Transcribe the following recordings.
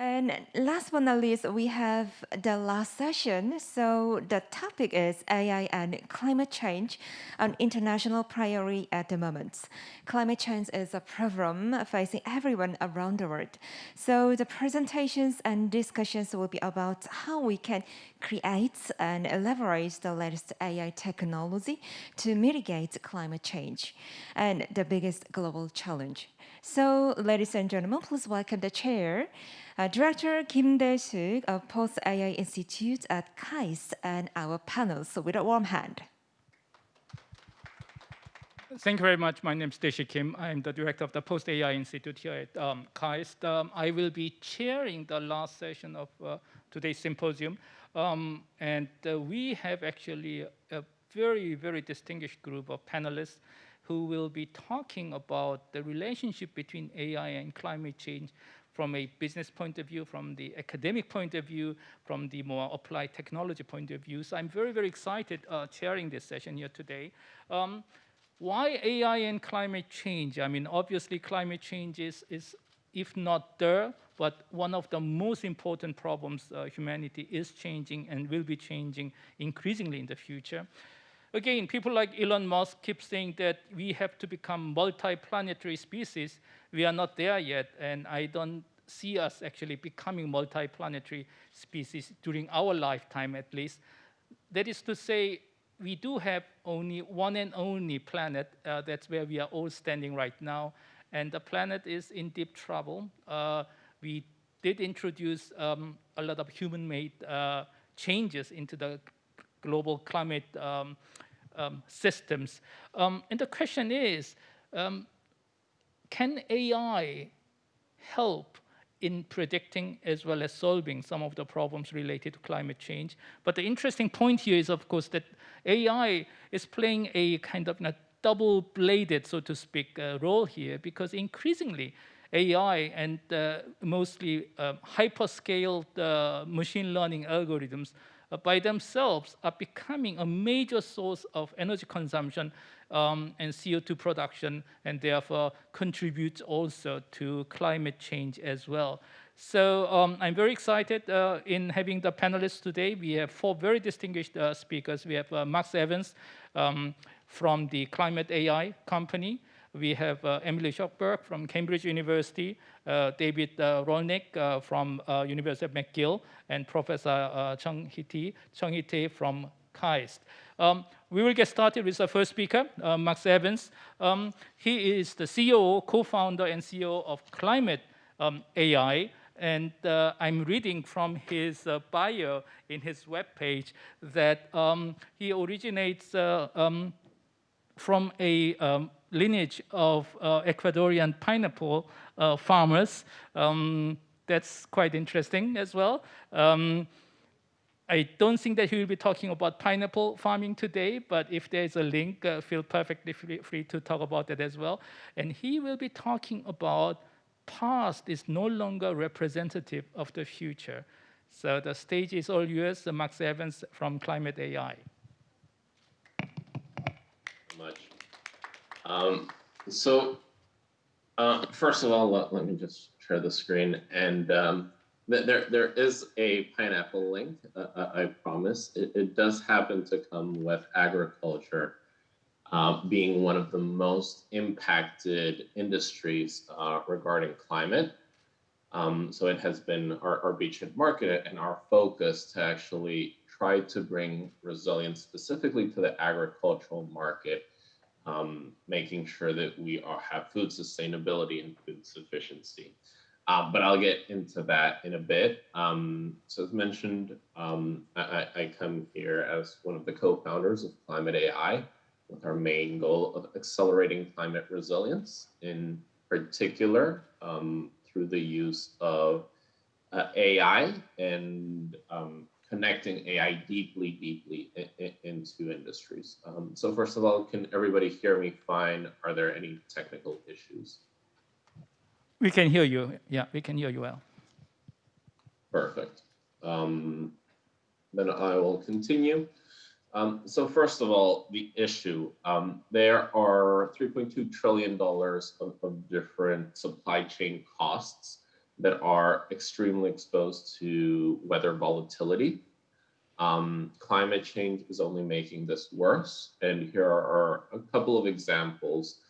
And last but not least, we have the last session. So the topic is AI and climate change, an international priority at the moment. Climate change is a problem facing everyone around the world. So the presentations and discussions will be about how we can create and leverage the latest AI technology to mitigate climate change and the biggest global challenge. So ladies and gentlemen, please welcome the chair, uh, Director Kim Dae-suk of Post AI Institute at KAIST and our panel. So with a warm hand. Thank you very much. My name is Dae-sik Kim. I'm the director of the Post AI Institute here at um, KAIST. Um, I will be chairing the last session of uh, today's symposium. Um, and uh, we have actually a very, very distinguished group of panelists who will be talking about the relationship between AI and climate change from a business point of view, from the academic point of view, from the more applied technology point of view. So I'm very, very excited uh, chairing this session here today. Um, why AI and climate change? I mean, obviously climate change is, is if not there, but one of the most important problems uh, humanity is changing and will be changing increasingly in the future. Again, people like Elon Musk keep saying that we have to become multi-planetary species. We are not there yet, and I don't see us actually becoming multi-planetary species during our lifetime at least. That is to say, we do have only one and only planet. Uh, that's where we are all standing right now. And the planet is in deep trouble. Uh, we did introduce um, a lot of human-made uh, changes into the global climate um, um, systems. Um, and the question is, um, can AI help in predicting as well as solving some of the problems related to climate change? But the interesting point here is, of course, that AI is playing a kind of a double-bladed, so to speak, uh, role here, because increasingly AI and uh, mostly uh, hyperscaled uh, machine learning algorithms by themselves are becoming a major source of energy consumption um, and CO2 production, and therefore contributes also to climate change as well. So um, I'm very excited uh, in having the panelists today. We have four very distinguished uh, speakers. We have uh, Max Evans um, from the Climate AI company. We have uh, Emily Shuckburgh from Cambridge University, uh, David uh, Rolnick from University of McGill, and Professor Chung Hee from KAIST. Um, we will get started with the first speaker, uh, Max Evans. Um, he is the CEO, co-founder, and CEO of Climate um, AI. And uh, I'm reading from his uh, bio in his webpage that um, he originates um, from a um, lineage of uh, Ecuadorian pineapple uh, farmers. Um, that's quite interesting as well. Um, I don't think that he will be talking about pineapple farming today, but if there's a link, uh, feel perfectly free, free, to talk about that as well. And he will be talking about past is no longer representative of the future. So the stage is all yours, Max Evans from Climate AI. Much. Um, so uh, first of all, let, let, me just share the screen and um, there, there is a pineapple link, uh, uh, I promise. It, it, does happen to come with agriculture uh, being one of the most impacted industries uh, regarding climate. Um, so it has been our, our beachhead market and our focus to actually try to bring resilience specifically to the agricultural market, um, making sure that we are, have food sustainability and food sufficiency. Uh, but I'll get into that in a bit. Um, so as mentioned, um, I, I, come here as one of the co-founders of Climate AI with our main goal of accelerating climate resilience, in particular um, through the use of uh, AI and um, connecting AI deeply, deeply in, in, into industries. Um, so first of all, can everybody hear me fine? Are there any technical issues? We can hear you. Yeah, we can hear you well. Perfect. Um, then I will continue. Um, so first of all, the issue. Um, there are $3.2 trillion of, of, different supply chain costs that are extremely exposed to weather volatility. Um, climate change is only making this worse. And here are a couple of examples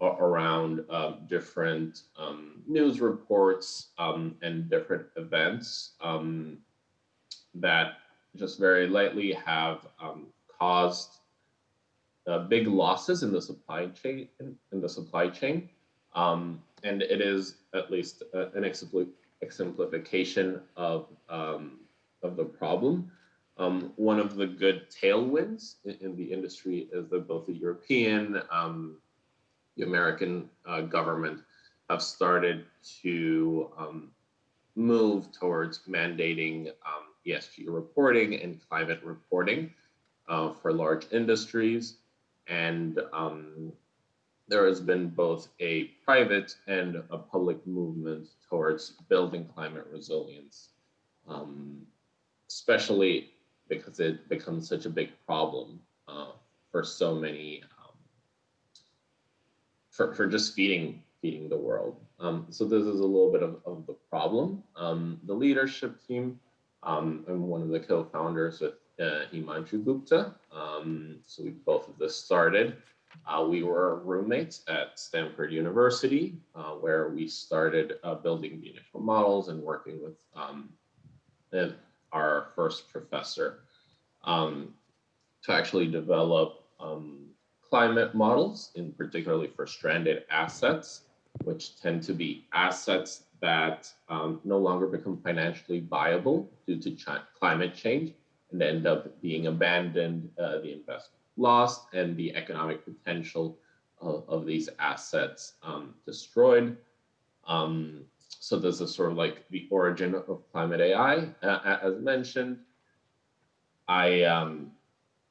around um, different um, news reports um, and different events um, that just very lightly have um, caused uh, big losses in the supply chain in the supply chain um, and it is at least an exemplification of of the problem um, one of the good tailwinds in, in, the industry is that both the European um, the American uh, government have started to um, move towards mandating um, ESG reporting and climate reporting uh, for large industries. And um, there has been both a private and a public movement towards building climate resilience, um, especially because it becomes such a big problem uh, for so many for, for just feeding feeding the world. Um, so this is a little bit of, of the problem. Um, the leadership team, um, I'm one of the co-founders with uh, Himanshu Gupta. Um, so we both of this started. Uh, we were roommates at Stanford University, uh, where we started uh, building initial models and working with um, our first professor um, to actually develop um, climate models, in particularly for stranded assets, which tend to be assets that um, no longer become financially viable due to ch climate change and end up being abandoned, uh, the investment lost, and the economic potential of, of these assets um, destroyed. Um, so this is sort of like the origin of climate AI. Uh, as mentioned, I um,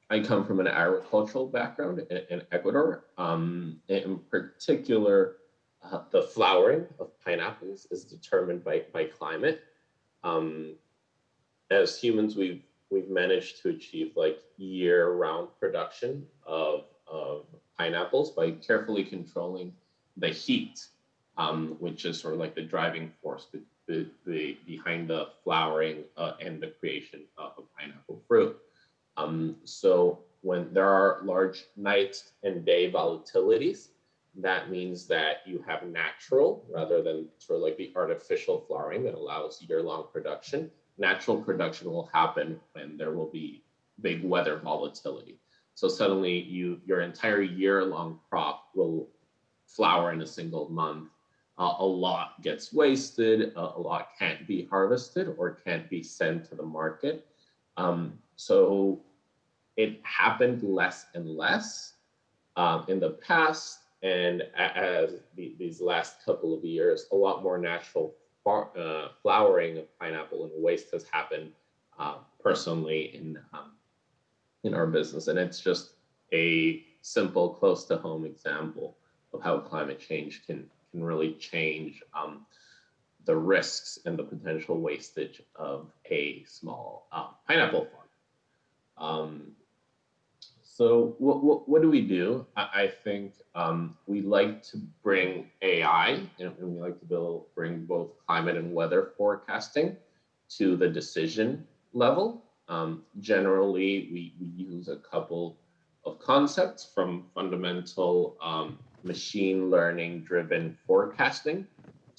I come from an agricultural background in, in Ecuador. Um, in particular, uh, the flowering of pineapples is determined by, by climate. Um, as humans, we've we've managed to achieve like year-round production of, of pineapples by carefully controlling the heat, um, which is sort of like the driving force be, be, be behind the flowering uh, and the creation of a pineapple fruit. Um, so when there are large night and day volatilities, that means that you have natural rather than sort of like the artificial flowering that allows year-long production. Natural production will happen when there will be big weather volatility. So suddenly you your entire year-long crop will flower in a single month. Uh, a lot gets wasted, uh, a lot can't be harvested or can't be sent to the market. Um, so it happened less and less um, in the past. And as the, these last couple of years, a lot more natural uh, flowering of pineapple and waste has happened uh, personally in um, in our business. And it's just a simple, close to home example of how climate change can can really change um, the risks and the potential wastage of a small uh, pineapple farm. Um, so what, what, what, do we do? I, I think um, we like to bring AI and we like to build, bring both climate and weather forecasting to the decision level. Um, generally, we, we use a couple of concepts from fundamental um, machine learning driven forecasting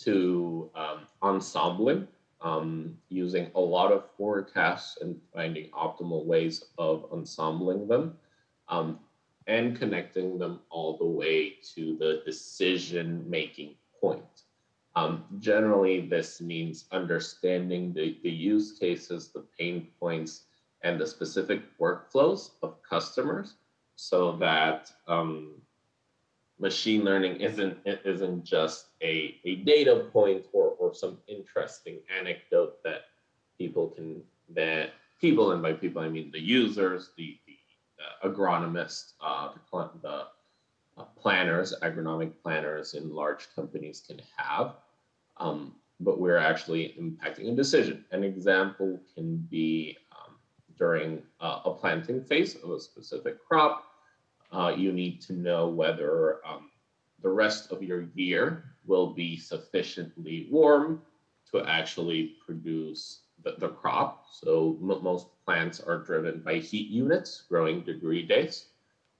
to um, ensembling, um, using a lot of forecasts and finding optimal ways of ensembling them, um, and connecting them all the way to the decision making point. Um, generally, this means understanding the, the use cases, the pain points, and the specific workflows of customers so that um, machine learning isn't isn't just a, a data point or, or some interesting anecdote that people can that people and by people I mean the users, the, agronomists, uh, the, the uh, planners, agronomic planners in large companies can have. Um, but we're actually impacting a decision. An example can be um, during uh, a planting phase of a specific crop, uh, you need to know whether um, the rest of your year will be sufficiently warm to actually produce the, the crop. So most plants are driven by heat units, growing degree days.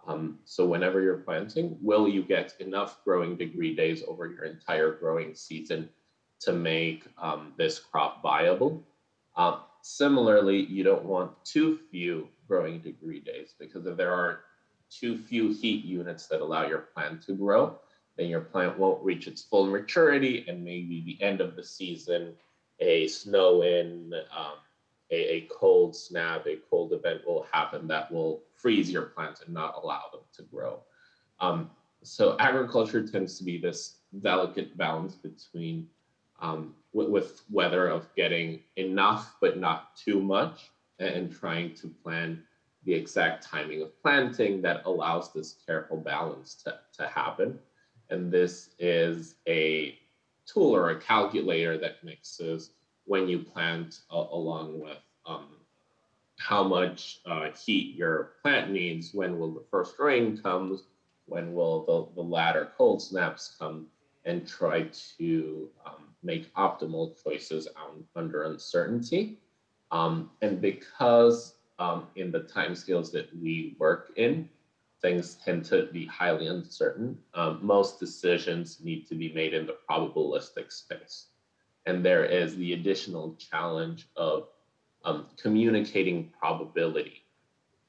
Um, so whenever you're planting, will you get enough growing degree days over your entire growing season to make um, this crop viable? Uh, similarly, you don't want too few growing degree days because if there are too few heat units that allow your plant to grow, then your plant won't reach its full maturity and maybe the end of the season, a snow in, um, a, a cold snap, a cold event will happen that will freeze your plants and not allow them to grow. Um, so agriculture tends to be this delicate balance between um, with, with weather of getting enough but not too much and trying to plan the exact timing of planting that allows this careful balance to, to happen. And this is a tool or a calculator that mixes when you plant uh, along with um, how much uh, heat your plant needs, when will the first rain comes, when will the, the latter cold snaps come, and try to um, make optimal choices on, under uncertainty. Um, and because um, in the timescales that we work in, things tend to be highly uncertain. Um, most decisions need to be made in the probabilistic space. And there is the additional challenge of um, communicating probability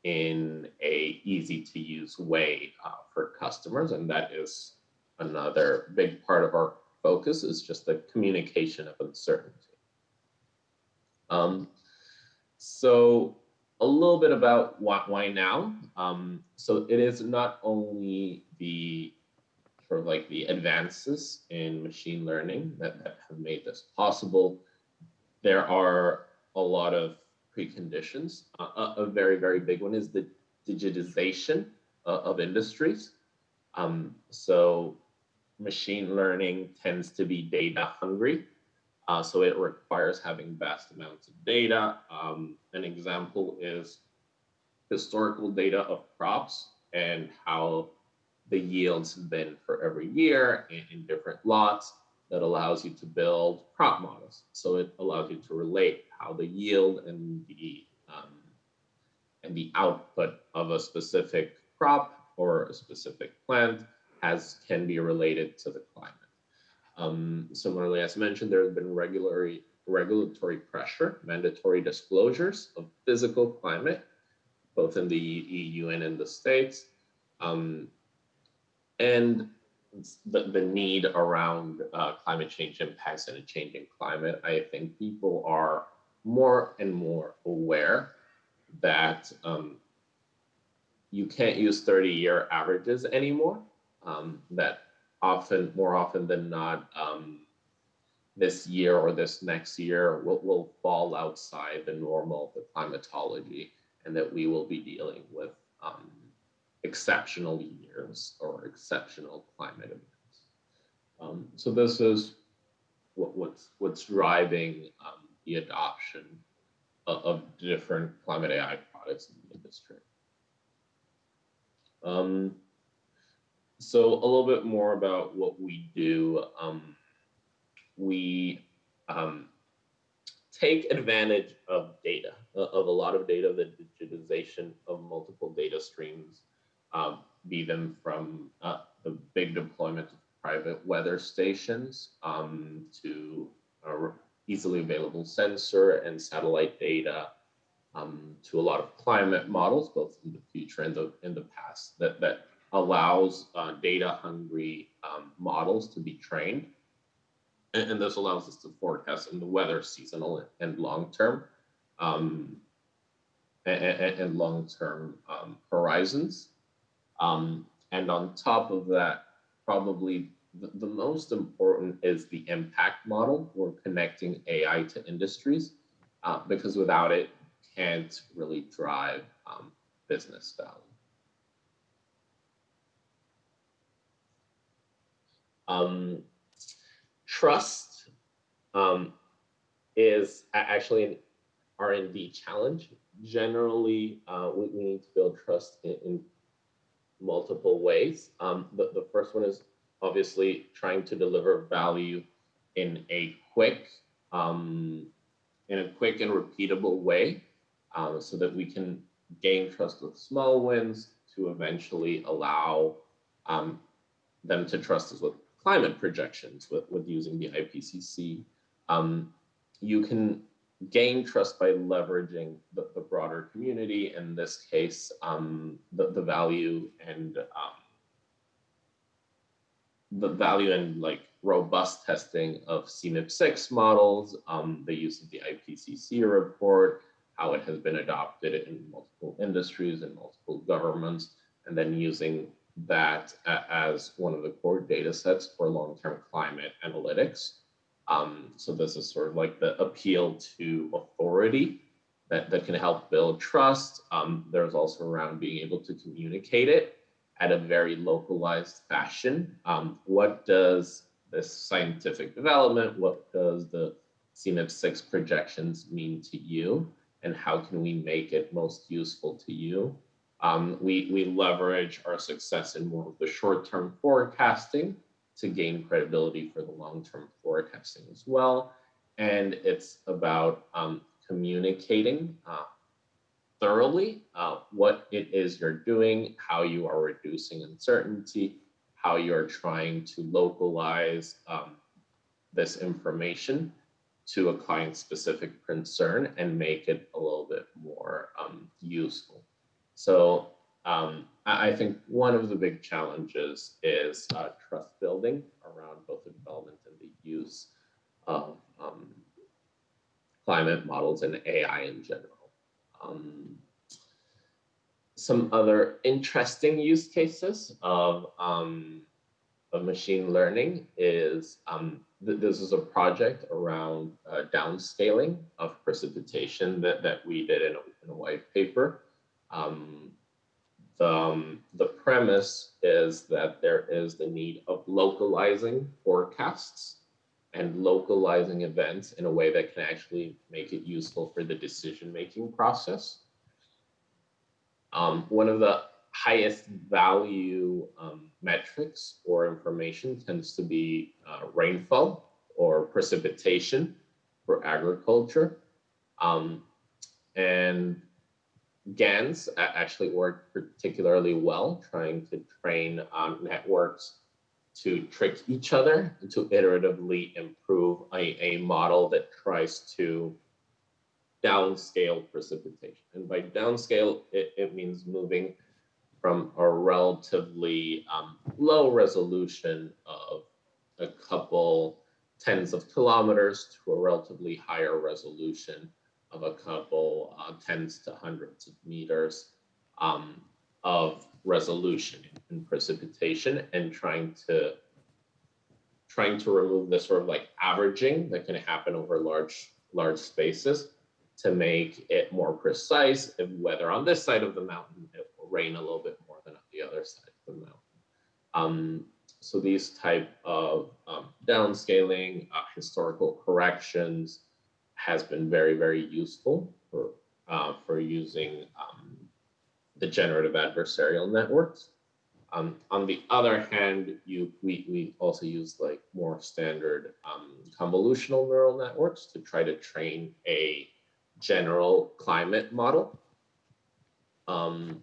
in a easy to use way uh, for customers. And that is another big part of our focus is just the communication of uncertainty. Um, so a little bit about why, why now. Um, so it is not only the sort of like the advances in machine learning that, that have made this possible. There are a lot of preconditions. Uh, a, a, very, very big one is the digitization uh, of industries. Um, so machine learning tends to be data hungry. Uh, so it requires having vast amounts of data. Um, an example is historical data of crops and how the yields have been for every year in, in different lots that allows you to build crop models. So it allows you to relate how the yield and the um, and the output of a specific crop or a specific plant has can be related to the climate. Um, similarly, as mentioned, there has been regulatory, regulatory pressure, mandatory disclosures of physical climate, both in the EU and in the States. Um, and the, the need around uh, climate change impacts and a changing climate, I think people are more and more aware that um, you can't use 30 year averages anymore, um, that often, more often than not, um, this year or this next year will, will fall outside the normal, the climatology, and that we will be dealing with um, exceptional years or exceptional climate events. Um, so this is what, what's what's driving um, the adoption of, of, different climate AI products in the industry. So a little bit more about what we do. Um, we um, take advantage of data, uh, of a lot of data, the digitization of multiple data streams, um, be them from uh, the big deployment of private weather stations um, to easily available sensor and satellite data um, to a lot of climate models, both in the future and the in the past, that that allows uh, data hungry um, models to be trained. And, and, this allows us to forecast in the weather seasonal and long term um, and, and long term um, horizons. Um, and on top of that, probably the, the, most important is the impact model. We're connecting AI to industries uh, because without it, can't really drive um, business value. Um, trust um, is actually an R&D challenge. Generally, uh, we, we, need to build trust in, in multiple ways. Um, the, the first one is obviously trying to deliver value in a quick um, in a quick and repeatable way um, so that we can gain trust with small wins to eventually allow um, them to trust us with climate projections with, with using the IPCC. Um, you can gain trust by leveraging the, the broader community, in this case, um, the, the value and um, the value and like robust testing of CMIP6 models, um, the use of the IPCC report, how it has been adopted in multiple industries and multiple governments, and then using that as one of the core data sets for long-term climate analytics. Um, so this is sort of like the appeal to authority that, that can help build trust. Um, there's also around being able to communicate it at a very localized fashion. Um, what does this scientific development, what does the CMIP6 projections mean to you? And how can we make it most useful to you? Um, we, we leverage our success in more of the short-term forecasting to gain credibility for the long-term forecasting as well. And it's about um, communicating uh, thoroughly uh, what it is you're doing, how you are reducing uncertainty, how you're trying to localize um, this information to a client specific concern and make it a little bit more um, useful. So um, I think one of the big challenges is uh, trust building around both the development and the use of um, climate models and AI in general. Um, some other interesting use cases of, um, of machine learning is um, th this is a project around uh, downscaling of precipitation that, that we did in a, in a white paper. Um, the, um, the premise is that there is the need of localizing forecasts and localizing events in a way that can actually make it useful for the decision-making process. Um, one of the highest value um, metrics or information tends to be uh, rainfall or precipitation for agriculture. Um, and GANs actually work particularly well, trying to train um, networks to trick each other to iteratively improve a, a model that tries to downscale precipitation. And by downscale, it, it means moving from a relatively um, low resolution of a couple tens of kilometers to a relatively higher resolution of a couple uh, tens to hundreds of meters um, of resolution in precipitation and trying to trying to remove the sort of like averaging that can happen over large large spaces to make it more precise if whether on this side of the mountain it will rain a little bit more than on the other side of the mountain. Um, so these type of um, downscaling, uh, historical corrections, has been very, very useful for, uh, for using um, the generative adversarial networks. Um, on the other hand, you we, we also use like more standard um, convolutional neural networks to try to train a general climate model. Um,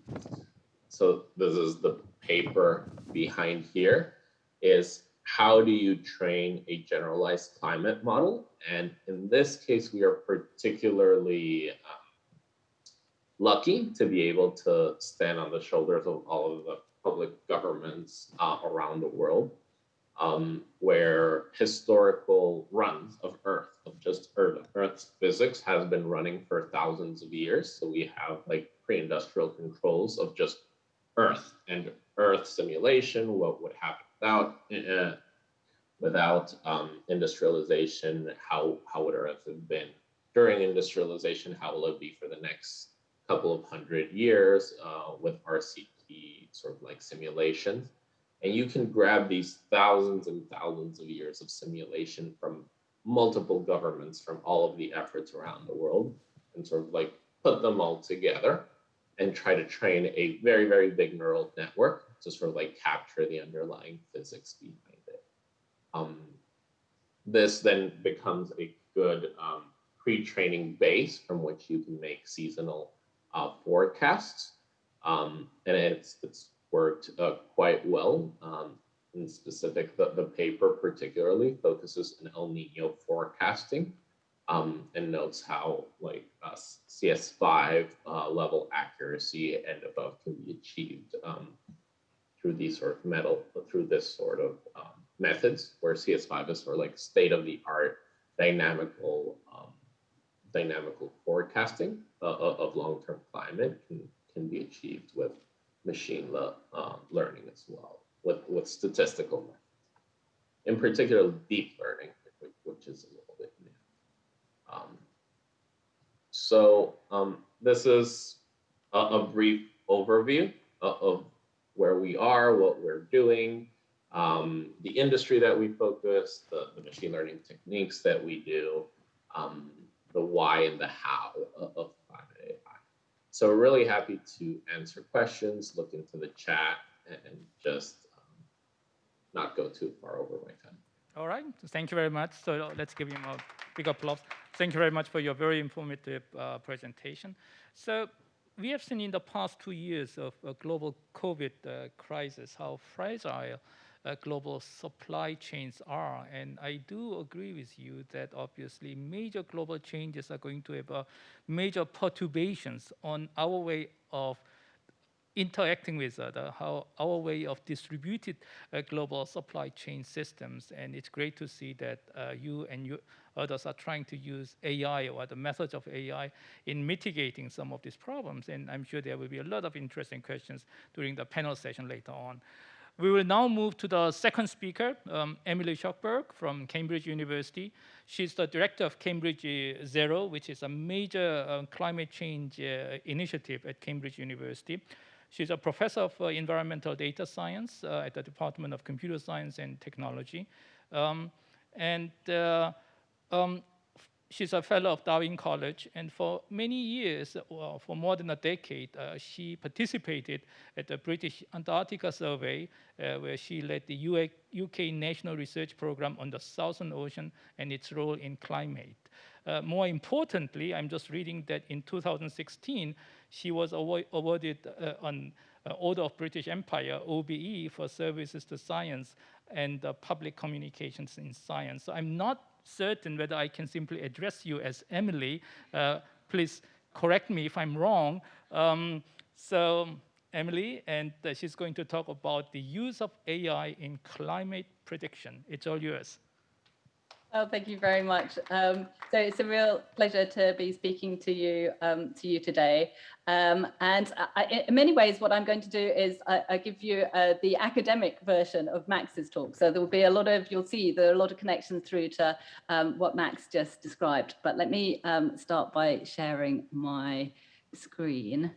so this is the paper behind here is how do you train a generalized climate model? And in this case, we are particularly um, lucky to be able to stand on the shoulders of all of the public governments uh, around the world, um, where historical runs of Earth, of just Earth, Earth's physics has been running for thousands of years. So we have like pre-industrial controls of just Earth and Earth simulation, what would happen without uh, without um, industrialization, how how would Earth have been during industrialization? How will it be for the next couple of hundred years uh, with RCP sort of like simulations? And you can grab these thousands and thousands of years of simulation from multiple governments from all of the efforts around the world and sort of like put them all together and try to train a very, very big neural network to sort of like capture the underlying physics behind it. Um, this then becomes a good um, pre-training base from which you can make seasonal uh, forecasts. Um, and it's, it's worked uh, quite well. Um, in specific, the, the paper particularly focuses on El Nino forecasting um, and notes how like uh, CS5 uh, level accuracy and above can be achieved um, through these sort of metal, through this sort of um, methods where CS5 is sort of like state of the art dynamical um, dynamical forecasting uh, of long-term climate can, can be achieved with machine le uh, learning as well, with, with statistical methods. In particular, deep learning, which is a little bit new. Um, so um, this is a, a brief overview of, of, where we are, what we're doing, um, the industry that we focus, the, the, machine learning techniques that we do, um, the why and the how of, climate AI. So we're really happy to answer questions, look into the chat, and just um, not go too far over my time. All right, thank you very much. So let's give him a big applause. Thank you very much for your very informative uh, presentation. So we have seen in the past two years of global COVID uh, crisis how fragile uh, global supply chains are. And I do agree with you that obviously major global changes are going to have uh, major perturbations on our way of interacting with other, how our way of distributed uh, global supply chain systems. And it's great to see that uh, you and you others are trying to use AI or the methods of AI in mitigating some of these problems. And I'm sure there will be a lot of interesting questions during the panel session later on. We will now move to the second speaker, um, Emily Shuckburgh from Cambridge University. She's the director of Cambridge Zero, which is a major uh, climate change uh, initiative at Cambridge University. She's a professor of uh, environmental data science uh, at the Department of Computer Science and Technology. Um, and uh, um, she's a fellow of Darwin College, and for many years, well, for more than a decade, uh, she participated at the British Antarctica Survey, uh, where she led the UK National Research Program on the Southern Ocean and its role in climate. Uh, more importantly, I'm just reading that in 2016, she was awarded uh, an uh, Order of British Empire, OBE, for services to science and public communications in science. So I'm not certain whether I can simply address you as Emily. Uh, please correct me if I'm wrong. Um, so Emily, and uh, she's going to talk about the use of AI in climate prediction. It's all yours. Oh, thank you very much. Um, so it's a real pleasure to be speaking to you um, to you today. Um, and I, in many ways, what I'm going to do is I, I give you uh, the academic version of Max's talk. So there will be a lot of, you'll see there are a lot of connections through to um, what Max just described. But let me um, start by sharing my screen.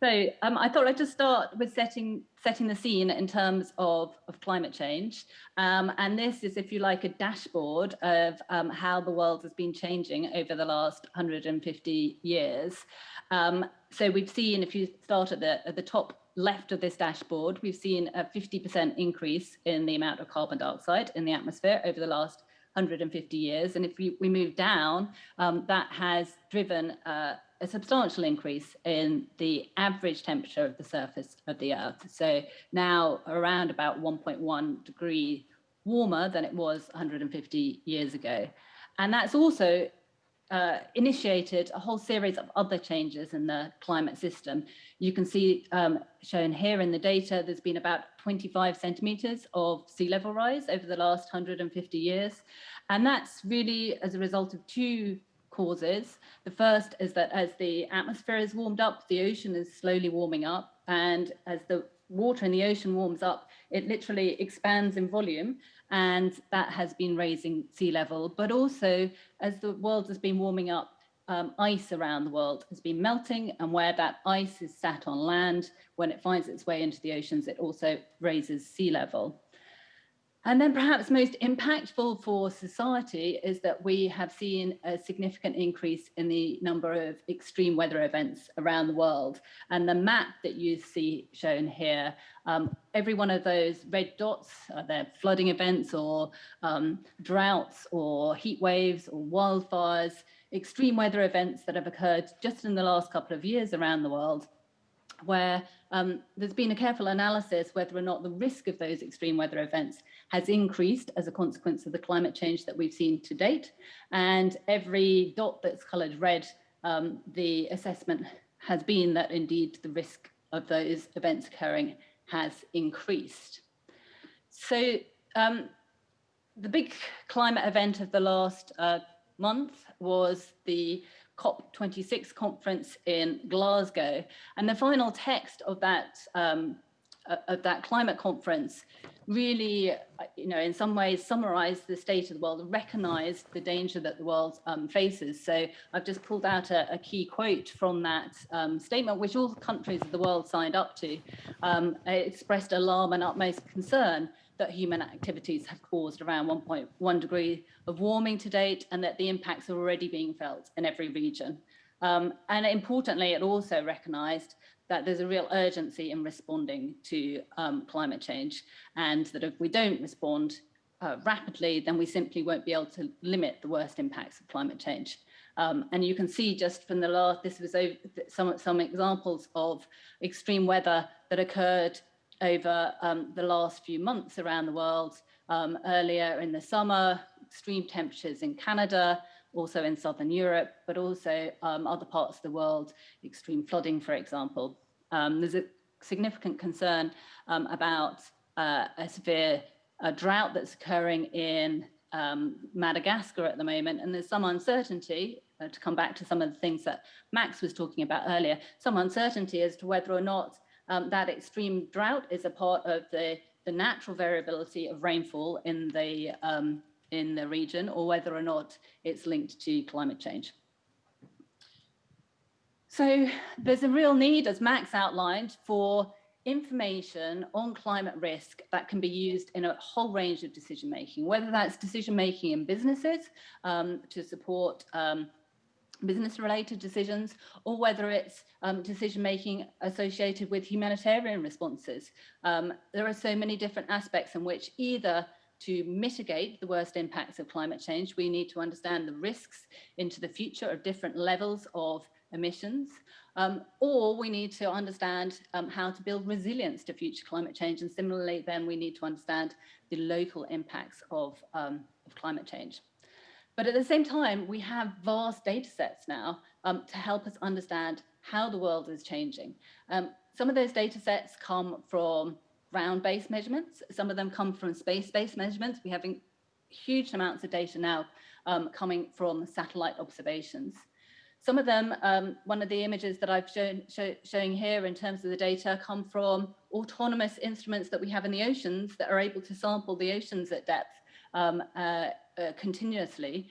So um, I thought I'd just start with setting setting the scene in terms of, of climate change. Um, and this is, if you like, a dashboard of um, how the world has been changing over the last 150 years. Um, so we've seen, if you start at the, at the top left of this dashboard, we've seen a 50% increase in the amount of carbon dioxide in the atmosphere over the last 150 years. And if we, we move down, um, that has driven uh, a substantial increase in the average temperature of the surface of the Earth. So now around about 1.1 degree warmer than it was 150 years ago. And that's also uh, initiated a whole series of other changes in the climate system. You can see um, shown here in the data, there's been about 25 centimeters of sea level rise over the last 150 years. And that's really as a result of two causes. The first is that as the atmosphere is warmed up, the ocean is slowly warming up. And as the water in the ocean warms up, it literally expands in volume. And that has been raising sea level. But also, as the world has been warming up, um, ice around the world has been melting. And where that ice is sat on land, when it finds its way into the oceans, it also raises sea level. And then perhaps most impactful for society is that we have seen a significant increase in the number of extreme weather events around the world. And the map that you see shown here, um, every one of those red dots, are there flooding events or um, droughts or heat waves or wildfires, extreme weather events that have occurred just in the last couple of years around the world where um, there's been a careful analysis whether or not the risk of those extreme weather events has increased as a consequence of the climate change that we've seen to date. And every dot that's coloured red, um, the assessment has been that indeed the risk of those events occurring has increased. So um, the big climate event of the last uh, month was the COP26 conference in Glasgow. And the final text of that um, of that climate conference really, you know, in some ways summarized the state of the world recognized the danger that the world um, faces. So I've just pulled out a, a key quote from that um, statement, which all countries of the world signed up to. Um, expressed alarm and utmost concern that human activities have caused around 1.1 degree of warming to date and that the impacts are already being felt in every region. Um, and importantly, it also recognised that there's a real urgency in responding to um, climate change and that if we don't respond uh, rapidly, then we simply won't be able to limit the worst impacts of climate change. Um, and you can see just from the last, this was over, some, some examples of extreme weather that occurred over um, the last few months around the world. Um, earlier in the summer, extreme temperatures in Canada, also in Southern Europe, but also um, other parts of the world, extreme flooding, for example. Um, there's a significant concern um, about uh, a severe uh, drought that's occurring in um, Madagascar at the moment, and there's some uncertainty, uh, to come back to some of the things that Max was talking about earlier, some uncertainty as to whether or not um, that extreme drought is a part of the, the natural variability of rainfall in the, um, in the region or whether or not it's linked to climate change. So there's a real need, as Max outlined, for information on climate risk that can be used in a whole range of decision making, whether that's decision making in businesses um, to support um, business related decisions or whether it's um, decision making associated with humanitarian responses. Um, there are so many different aspects in which either to mitigate the worst impacts of climate change, we need to understand the risks into the future of different levels of emissions, um, or we need to understand um, how to build resilience to future climate change. And similarly, then we need to understand the local impacts of, um, of climate change. But at the same time, we have vast data sets now um, to help us understand how the world is changing. Um, some of those data sets come from ground-based measurements. Some of them come from space-based measurements. We have huge amounts of data now um, coming from satellite observations. Some of them, um, one of the images that I've shown show, showing here in terms of the data come from autonomous instruments that we have in the oceans that are able to sample the oceans at depth um, uh, uh, continuously.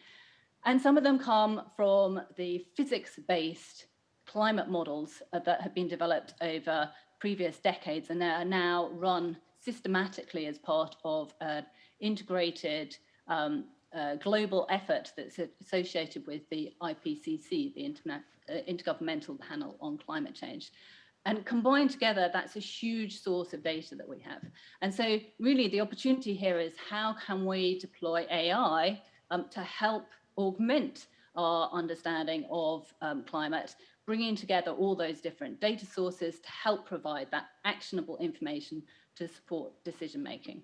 And some of them come from the physics-based climate models uh, that have been developed over previous decades and they are now run systematically as part of an integrated um, uh, global effort that's associated with the IPCC, the Internet, uh, Intergovernmental Panel on Climate Change. And combined together, that's a huge source of data that we have. And so really the opportunity here is how can we deploy AI um, to help augment our understanding of um, climate, bringing together all those different data sources to help provide that actionable information to support decision making.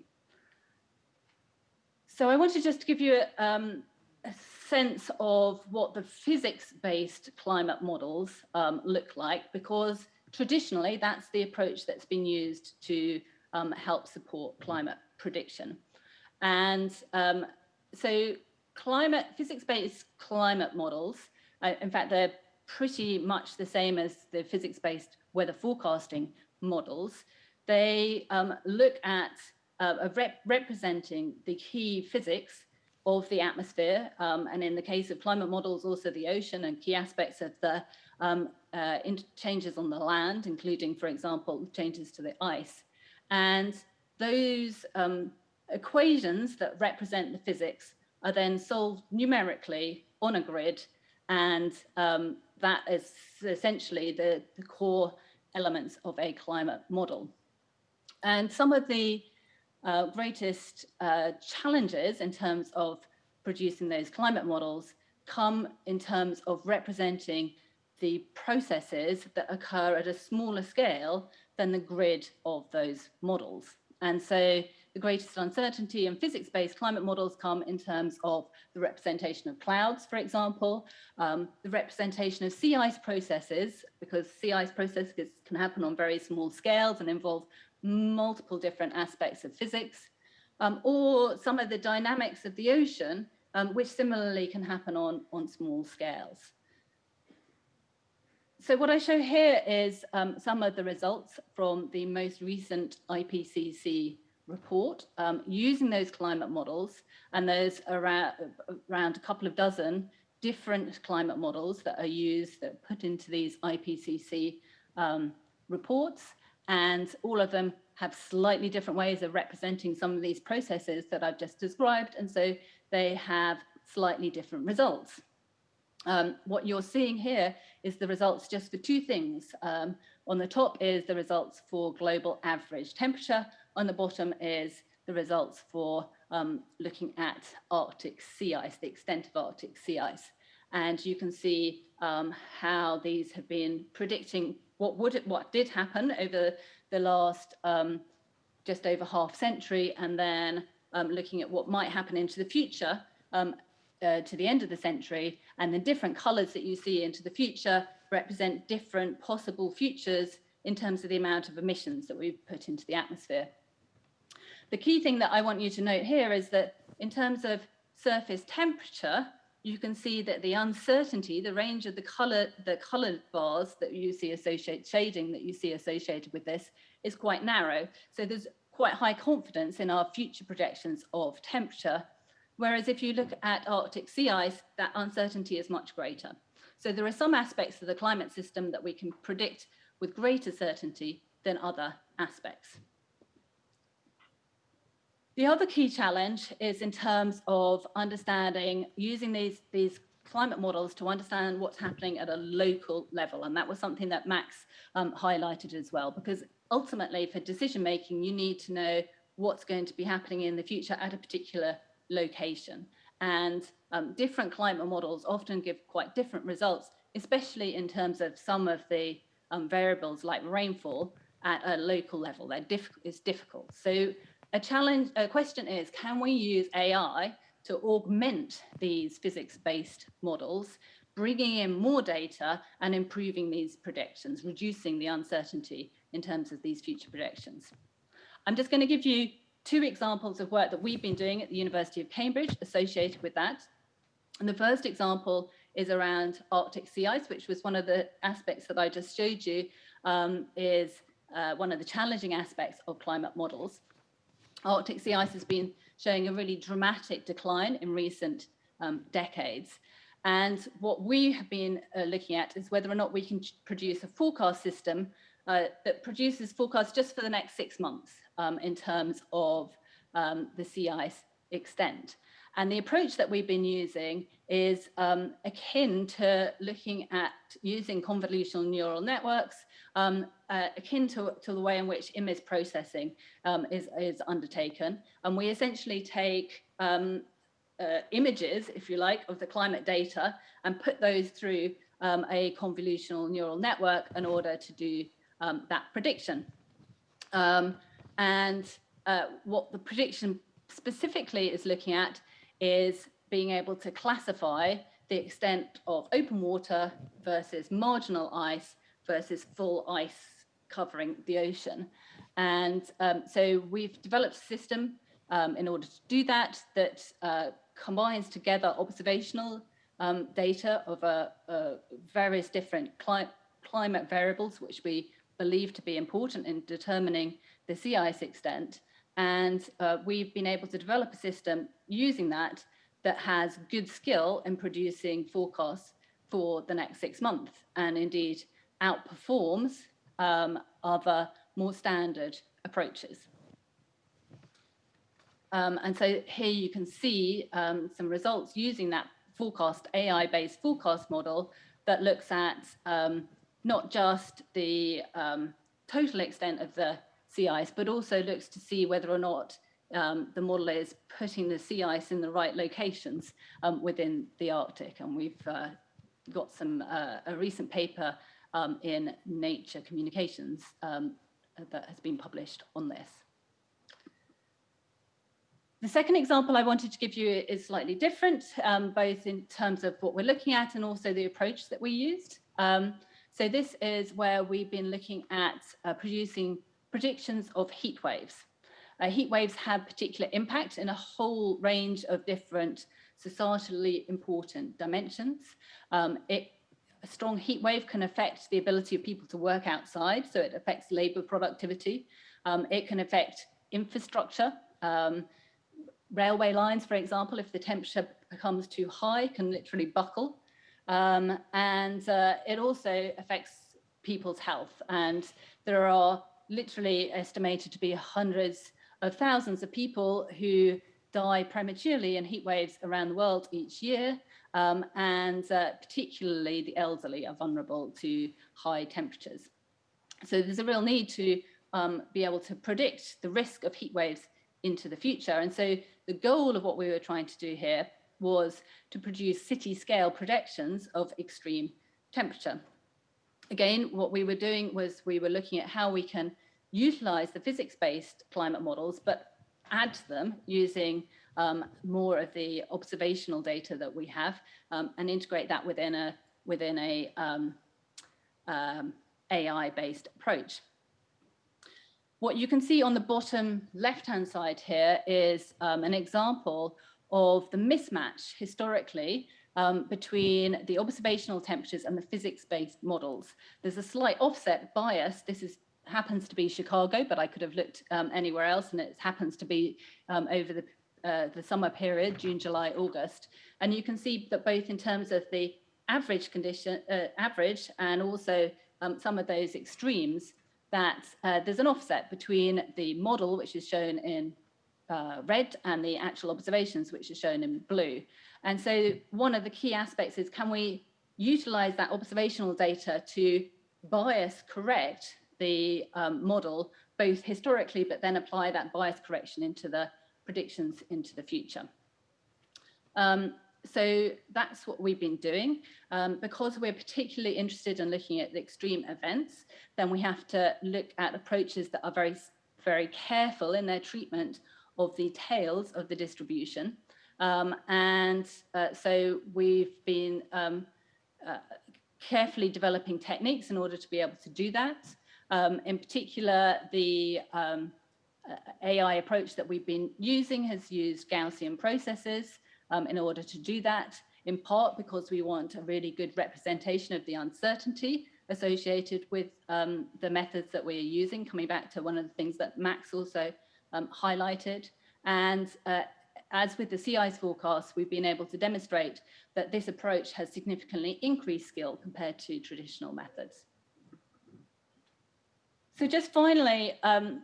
So I just to give you um, a sense of what the physics-based climate models um, look like, because traditionally, that's the approach that's been used to um, help support climate prediction. And um, so climate, physics-based climate models, uh, in fact, they're pretty much the same as the physics-based weather forecasting models. They um, look at uh, rep representing the key physics of the atmosphere, um, and in the case of climate models, also the ocean and key aspects of the um, uh, changes on the land, including, for example, changes to the ice. And those um, equations that represent the physics are then solved numerically on a grid and um, that is essentially the, the core elements of a climate model. And some of the uh, greatest uh, challenges in terms of producing those climate models come in terms of representing the processes that occur at a smaller scale than the grid of those models. And so the greatest uncertainty in physics-based climate models come in terms of the representation of clouds, for example, um, the representation of sea ice processes, because sea ice processes can happen on very small scales and involve multiple different aspects of physics, um, or some of the dynamics of the ocean, um, which similarly can happen on, on small scales. So what I show here is um, some of the results from the most recent IPCC report um, using those climate models and there's around, around a couple of dozen different climate models that are used that are put into these IPCC um, reports and all of them have slightly different ways of representing some of these processes that I've just described and so they have slightly different results. Um, what you're seeing here is the results just for two things. Um, on the top is the results for global average temperature. On the bottom is the results for um, looking at Arctic sea ice, the extent of Arctic sea ice. And you can see um, how these have been predicting what would it, what did happen over the last um, just over half century, and then um, looking at what might happen into the future uh, to the end of the century and the different colors that you see into the future represent different possible futures in terms of the amount of emissions that we've put into the atmosphere. The key thing that I want you to note here is that in terms of surface temperature, you can see that the uncertainty, the range of the color, the colored bars that you see associated, shading that you see associated with this is quite narrow. So there's quite high confidence in our future projections of temperature Whereas if you look at Arctic sea ice, that uncertainty is much greater. So there are some aspects of the climate system that we can predict with greater certainty than other aspects. The other key challenge is in terms of understanding, using these, these climate models to understand what's happening at a local level. And that was something that Max um, highlighted as well, because ultimately for decision making, you need to know what's going to be happening in the future at a particular location. And um, different climate models often give quite different results, especially in terms of some of the um, variables like rainfall at a local level. That diff is difficult. So a challenge, a question is, can we use AI to augment these physics-based models, bringing in more data and improving these predictions, reducing the uncertainty in terms of these future predictions. I'm just going to give you two examples of work that we've been doing at the University of Cambridge associated with that. And the first example is around Arctic sea ice, which was one of the aspects that I just showed you, um, is uh, one of the challenging aspects of climate models. Arctic sea ice has been showing a really dramatic decline in recent um, decades. And what we have been uh, looking at is whether or not we can produce a forecast system uh, that produces forecasts just for the next six months um, in terms of um, the sea ice extent. And the approach that we've been using is um, akin to looking at using convolutional neural networks, um, uh, akin to, to the way in which image processing um, is, is undertaken. And we essentially take um, uh, images, if you like, of the climate data and put those through um, a convolutional neural network in order to do um, that prediction. And uh, what the prediction specifically is looking at is being able to classify the extent of open water versus marginal ice versus full ice covering the ocean. And um, so we've developed a system um, in order to do that, that uh, combines together observational um, data of uh, uh, various different cli climate variables, which we believe to be important in determining the sea ice extent. And uh, we've been able to develop a system using that that has good skill in producing forecasts for the next six months and indeed outperforms um, other more standard approaches. Um, and so here you can see um, some results using that forecast AI-based forecast model that looks at um, not just the um, total extent of the sea ice, but also looks to see whether or not um, the model is putting the sea ice in the right locations um, within the Arctic. And we've uh, got some uh, a recent paper um, in Nature Communications um, that has been published on this. The second example I wanted to give you is slightly different, um, both in terms of what we're looking at and also the approach that we used. Um, so this is where we've been looking at uh, producing predictions of heat waves. Uh, heat waves have particular impact in a whole range of different societally important dimensions. Um, it, a strong heat wave can affect the ability of people to work outside, so it affects labor productivity. Um, it can affect infrastructure. Um, railway lines, for example, if the temperature becomes too high, can literally buckle. Um, and uh, it also affects people's health. And there are literally estimated to be hundreds of thousands of people who die prematurely in heat waves around the world each year. Um, and uh, particularly the elderly are vulnerable to high temperatures. So there's a real need to um, be able to predict the risk of heat waves into the future. And so the goal of what we were trying to do here was to produce city scale predictions of extreme temperature. Again, what we were doing was we were looking at how we can utilize the physics-based climate models, but add to them using um, more of the observational data that we have um, and integrate that within a within a um, um AI-based approach. What you can see on the bottom left-hand side here is um, an example of the mismatch historically um, between the observational temperatures and the physics-based models. There's a slight offset bias. This is happens to be Chicago, but I could have looked um, anywhere else, and it happens to be um, over the uh, the summer period, June, July, August. And you can see that both in terms of the average condition, uh, average, and also um, some of those extremes, that uh, there's an offset between the model, which is shown in uh, red, and the actual observations, which are shown in blue. And so one of the key aspects is can we utilize that observational data to bias correct the um, model, both historically, but then apply that bias correction into the predictions into the future. Um, so that's what we've been doing. Um, because we're particularly interested in looking at the extreme events, then we have to look at approaches that are very, very careful in their treatment of the tails of the distribution. Um, and uh, so we've been um, uh, carefully developing techniques in order to be able to do that. Um, in particular, the um, uh, AI approach that we've been using has used Gaussian processes um, in order to do that, in part because we want a really good representation of the uncertainty associated with um, the methods that we're using, coming back to one of the things that Max also highlighted. And uh, as with the sea ice forecast, we've been able to demonstrate that this approach has significantly increased skill compared to traditional methods. So just finally, um,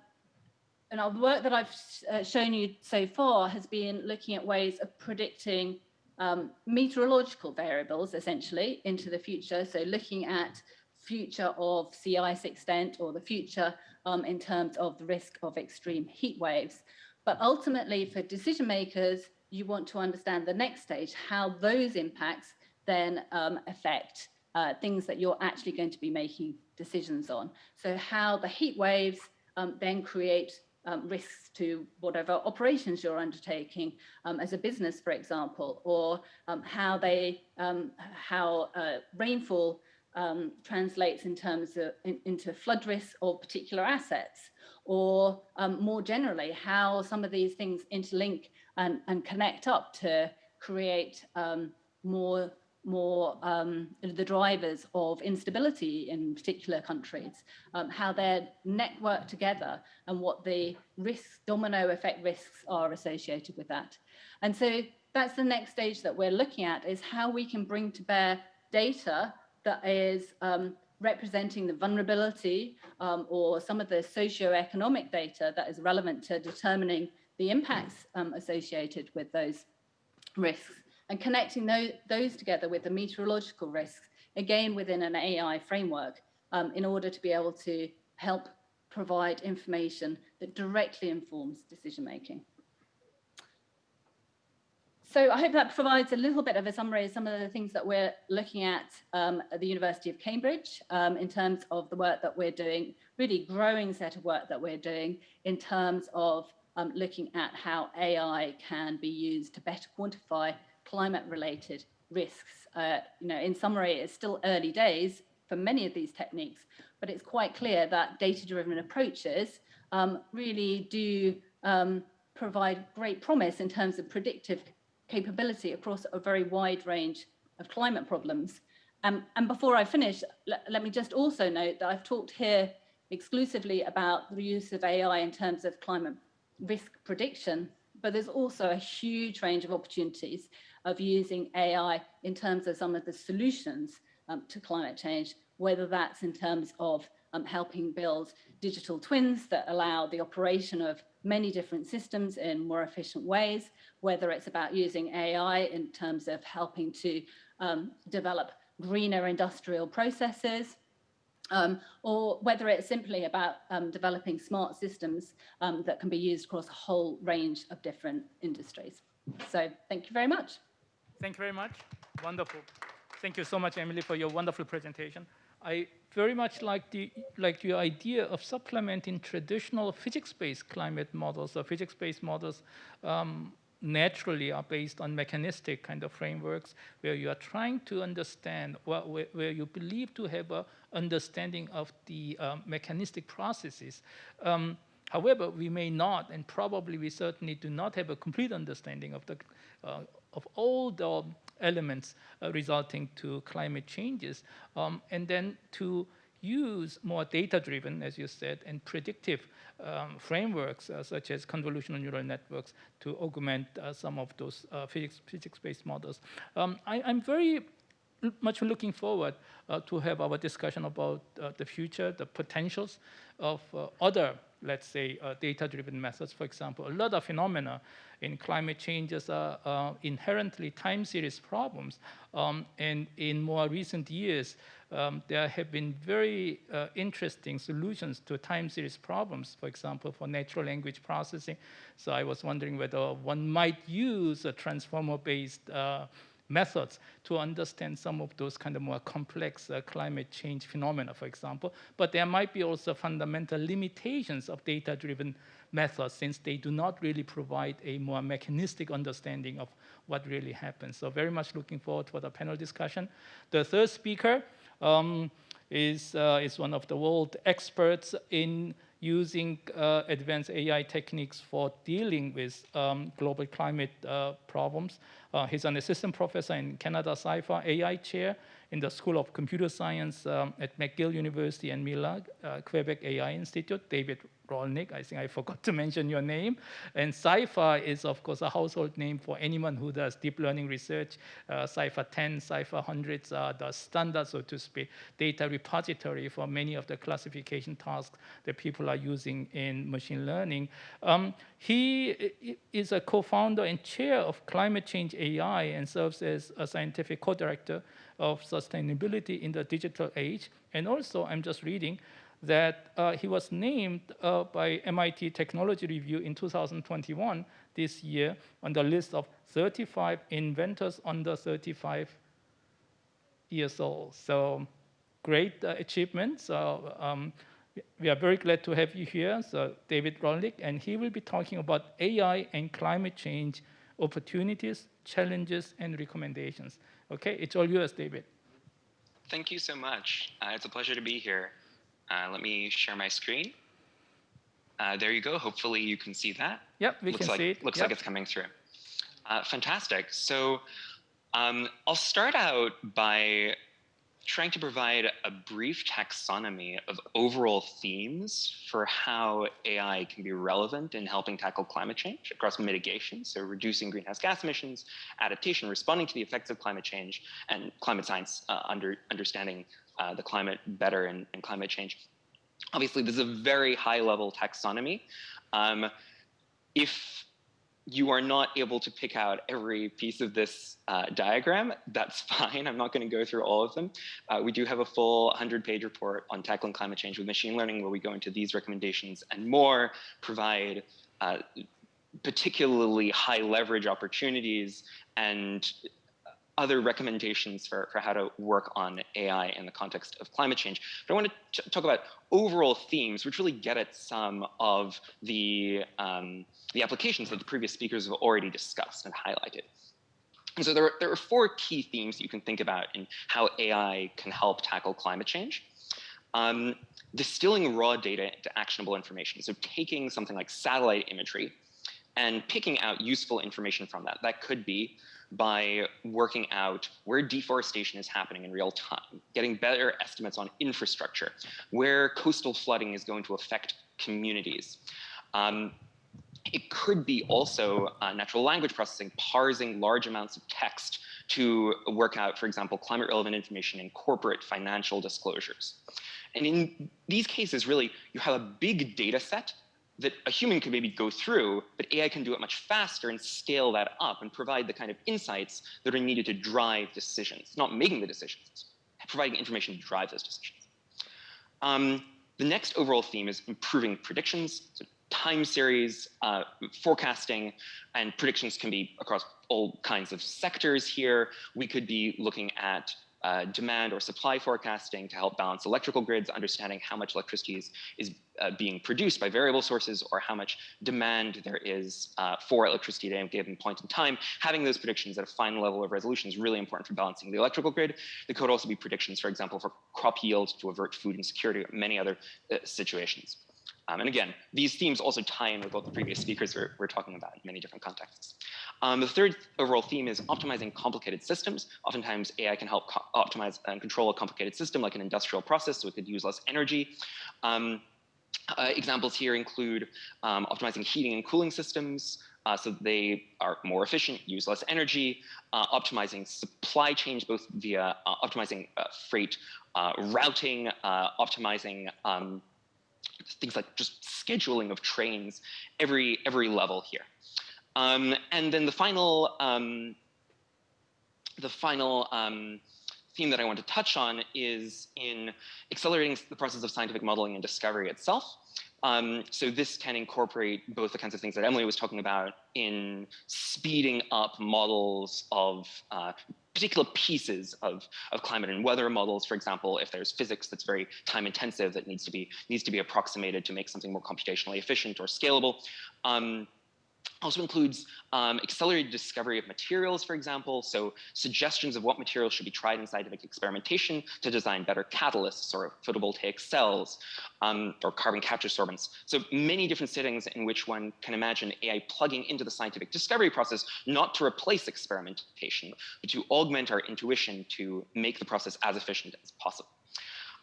and the work that I've uh, shown you so far has been looking at ways of predicting um, meteorological variables essentially into the future. So looking at future of sea ice extent or the future um, in terms of the risk of extreme heat waves. But ultimately for decision makers, you want to understand the next stage, how those impacts then um, affect uh, things that you're actually going to be making decisions on. So how the heat waves um, then create um, risks to whatever operations you're undertaking um, as a business, for example, or um, how they um, how uh, rainfall translates in terms of in, into flood risks or particular assets, or um, more generally how some of these things interlink and, and connect up to create more more um, the drivers of instability in particular countries, um, how they're networked together and what the risk domino effect risks are associated with that. And so that's the next stage that we're looking at is how we can bring to bear data that is um, representing the vulnerability um, or some of the socio-economic data that is relevant to determining the impacts um, associated with those risks and connecting those, those together with the meteorological risks, again within an AI framework, um, in order to be able to help provide information that directly informs decision making. So I hope that provides a little bit of a summary of some of the things that we're looking at um, at the University of Cambridge um, in terms of the work that we're doing, really growing set of work that we're doing in terms of um, looking at how AI can be used to better quantify climate related risks. Uh, you know, in summary, it's still early days for many of these techniques, but it's quite clear that data driven approaches um, really do um, provide great promise in terms of predictive capability across a very wide range of climate problems. Um, and before I finish, let me just also note that I've talked here exclusively about the use of AI in terms of climate risk prediction, but there's also a huge range of opportunities of using AI in terms of some of the solutions um, to climate change, whether that's in terms of um, helping build digital twins that allow the operation of many different systems in more efficient ways, whether it's about using AI in terms of helping to um, develop greener industrial processes, um, or whether it's simply about um, developing smart systems um, that can be used across a whole range of different industries. So thank you very much. Thank you very much. Wonderful. Thank you so much, Emily, for your wonderful presentation. I very much like the like your idea of supplementing traditional physics-based climate models or physics-based models um, naturally are based on mechanistic kind of frameworks where you are trying to understand where, where you believe to have a understanding of the um, mechanistic processes. Um, however, we may not, and probably we certainly do not have a complete understanding of the uh, of all the elements uh, resulting to climate changes, um, and then to use more data-driven, as you said, and predictive um, frameworks uh, such as convolutional neural networks to augment uh, some of those uh, physics-based models. Um, I, am very much looking forward uh, to have our discussion about uh, the future, the potentials of other, let's say, data-driven methods. For example, a lot of phenomena in climate changes are uh, inherently time series problems. Um, and in more recent years, um, there have been very uh, interesting solutions to time series problems, for example, for natural language processing. So I was wondering whether one might use a transformer-based uh, methods to understand some of those kind of more complex uh, climate change phenomena, for example. But there might be also fundamental limitations of data-driven methods since they do not really provide a more mechanistic understanding of what really happens. So very much looking forward for the panel discussion. The third speaker um, is, uh, is one of the world experts in using uh, advanced AI techniques for dealing with um, global climate uh, problems. Uh, he's an assistant professor in Canada CIFAR AI chair in the School of Computer Science um, at McGill University and Mila, uh, Quebec AI Institute. David Rolnick, I think I forgot to mention your name. And CIFAR is, of course, a household name for anyone who does deep learning research. Uh, CIFAR 10, CIFAR 100 are the standard, so to speak, data repository for many of the classification tasks that people are using in machine learning. Um, he is a co-founder and chair of Climate Change AI and serves as a scientific co-director of sustainability in the digital age. And also, I'm just reading, that uh, he was named uh, by MIT Technology Review in 2021, this year, on the list of 35 inventors under 35 years old. So great uh, achievement. So um, we are very glad to have you here, so David Rolnick, and he will be talking about AI and climate change opportunities, challenges, and recommendations. Okay, it's all yours, David. Thank you so much. Uh, it's a pleasure to be here. Uh, let me share my screen. Uh, there you go. Hopefully you can see that. Yep, we looks can like, see it. Looks yep. like it's coming through. Uh, fantastic. So um, I'll start out by trying to provide a brief taxonomy of overall themes for how AI can be relevant in helping tackle climate change across mitigation, so reducing greenhouse gas emissions, adaptation, responding to the effects of climate change, and climate science, uh, under, understanding uh, the climate better and, and, climate change. Obviously, this is a very high level taxonomy. Um, if you are not able to pick out every piece of this uh, diagram, that's fine. I'm not going to go through all of them. Uh, we do have a full 100-page report on tackling climate change with machine learning where we go into these recommendations and more, provide uh, particularly high leverage opportunities and other recommendations for, for how to work on AI in the context of climate change. But I want to talk about overall themes, which really get at some of the, um, the applications that the previous speakers have already discussed and highlighted. And so there are, there are four key themes you can think about in how AI can help tackle climate change. Um, distilling raw data into actionable information. So taking something like satellite imagery and picking out useful information from that. That could be by working out where deforestation is happening in real time, getting better estimates on infrastructure, where coastal flooding is going to affect communities. Um, it could be also uh, natural language processing, parsing large amounts of text to work out, for example, climate relevant information in corporate financial disclosures. And in these cases, really, you have a big data set that a human could maybe go through, but AI can do it much faster and scale that up and provide the kind of insights that are needed to drive decisions, not making the decisions, providing information to drive those decisions. Um, the next overall theme is improving predictions. So time series uh, forecasting and predictions can be across all kinds of sectors here. We could be looking at uh, demand or supply forecasting to help balance electrical grids, understanding how much electricity is, is uh, being produced by variable sources or how much demand there is uh, for electricity at a given point in time. Having those predictions at a fine level of resolution is really important for balancing the electrical grid. There could also be predictions, for example, for crop yield to avert food insecurity or many other uh, situations. Um, and again, these themes also tie in with what the previous speakers were, were talking about in many different contexts. Um, the third overall theme is optimizing complicated systems. Oftentimes, AI can help optimize and control a complicated system like an industrial process, so it could use less energy. Um, uh, examples here include um, optimizing heating and cooling systems, uh, so they are more efficient, use less energy, uh, optimizing supply chains, both via uh, optimizing uh, freight uh, routing, optimizing um, things like just scheduling of trains every every level here. Um, and then the final um, the final um, theme that I want to touch on is in accelerating the process of scientific modeling and discovery itself. Um, so this can incorporate both the kinds of things that Emily was talking about in speeding up models of uh, particular pieces of, of climate and weather models, for example, if there's physics that's very time intensive that needs to be needs to be approximated to make something more computationally efficient or scalable. Um, also includes um, accelerated discovery of materials, for example, so suggestions of what materials should be tried in scientific experimentation to design better catalysts or photovoltaic cells um, or carbon capture sorbents. So many different settings in which one can imagine AI plugging into the scientific discovery process, not to replace experimentation, but to augment our intuition to make the process as efficient as possible.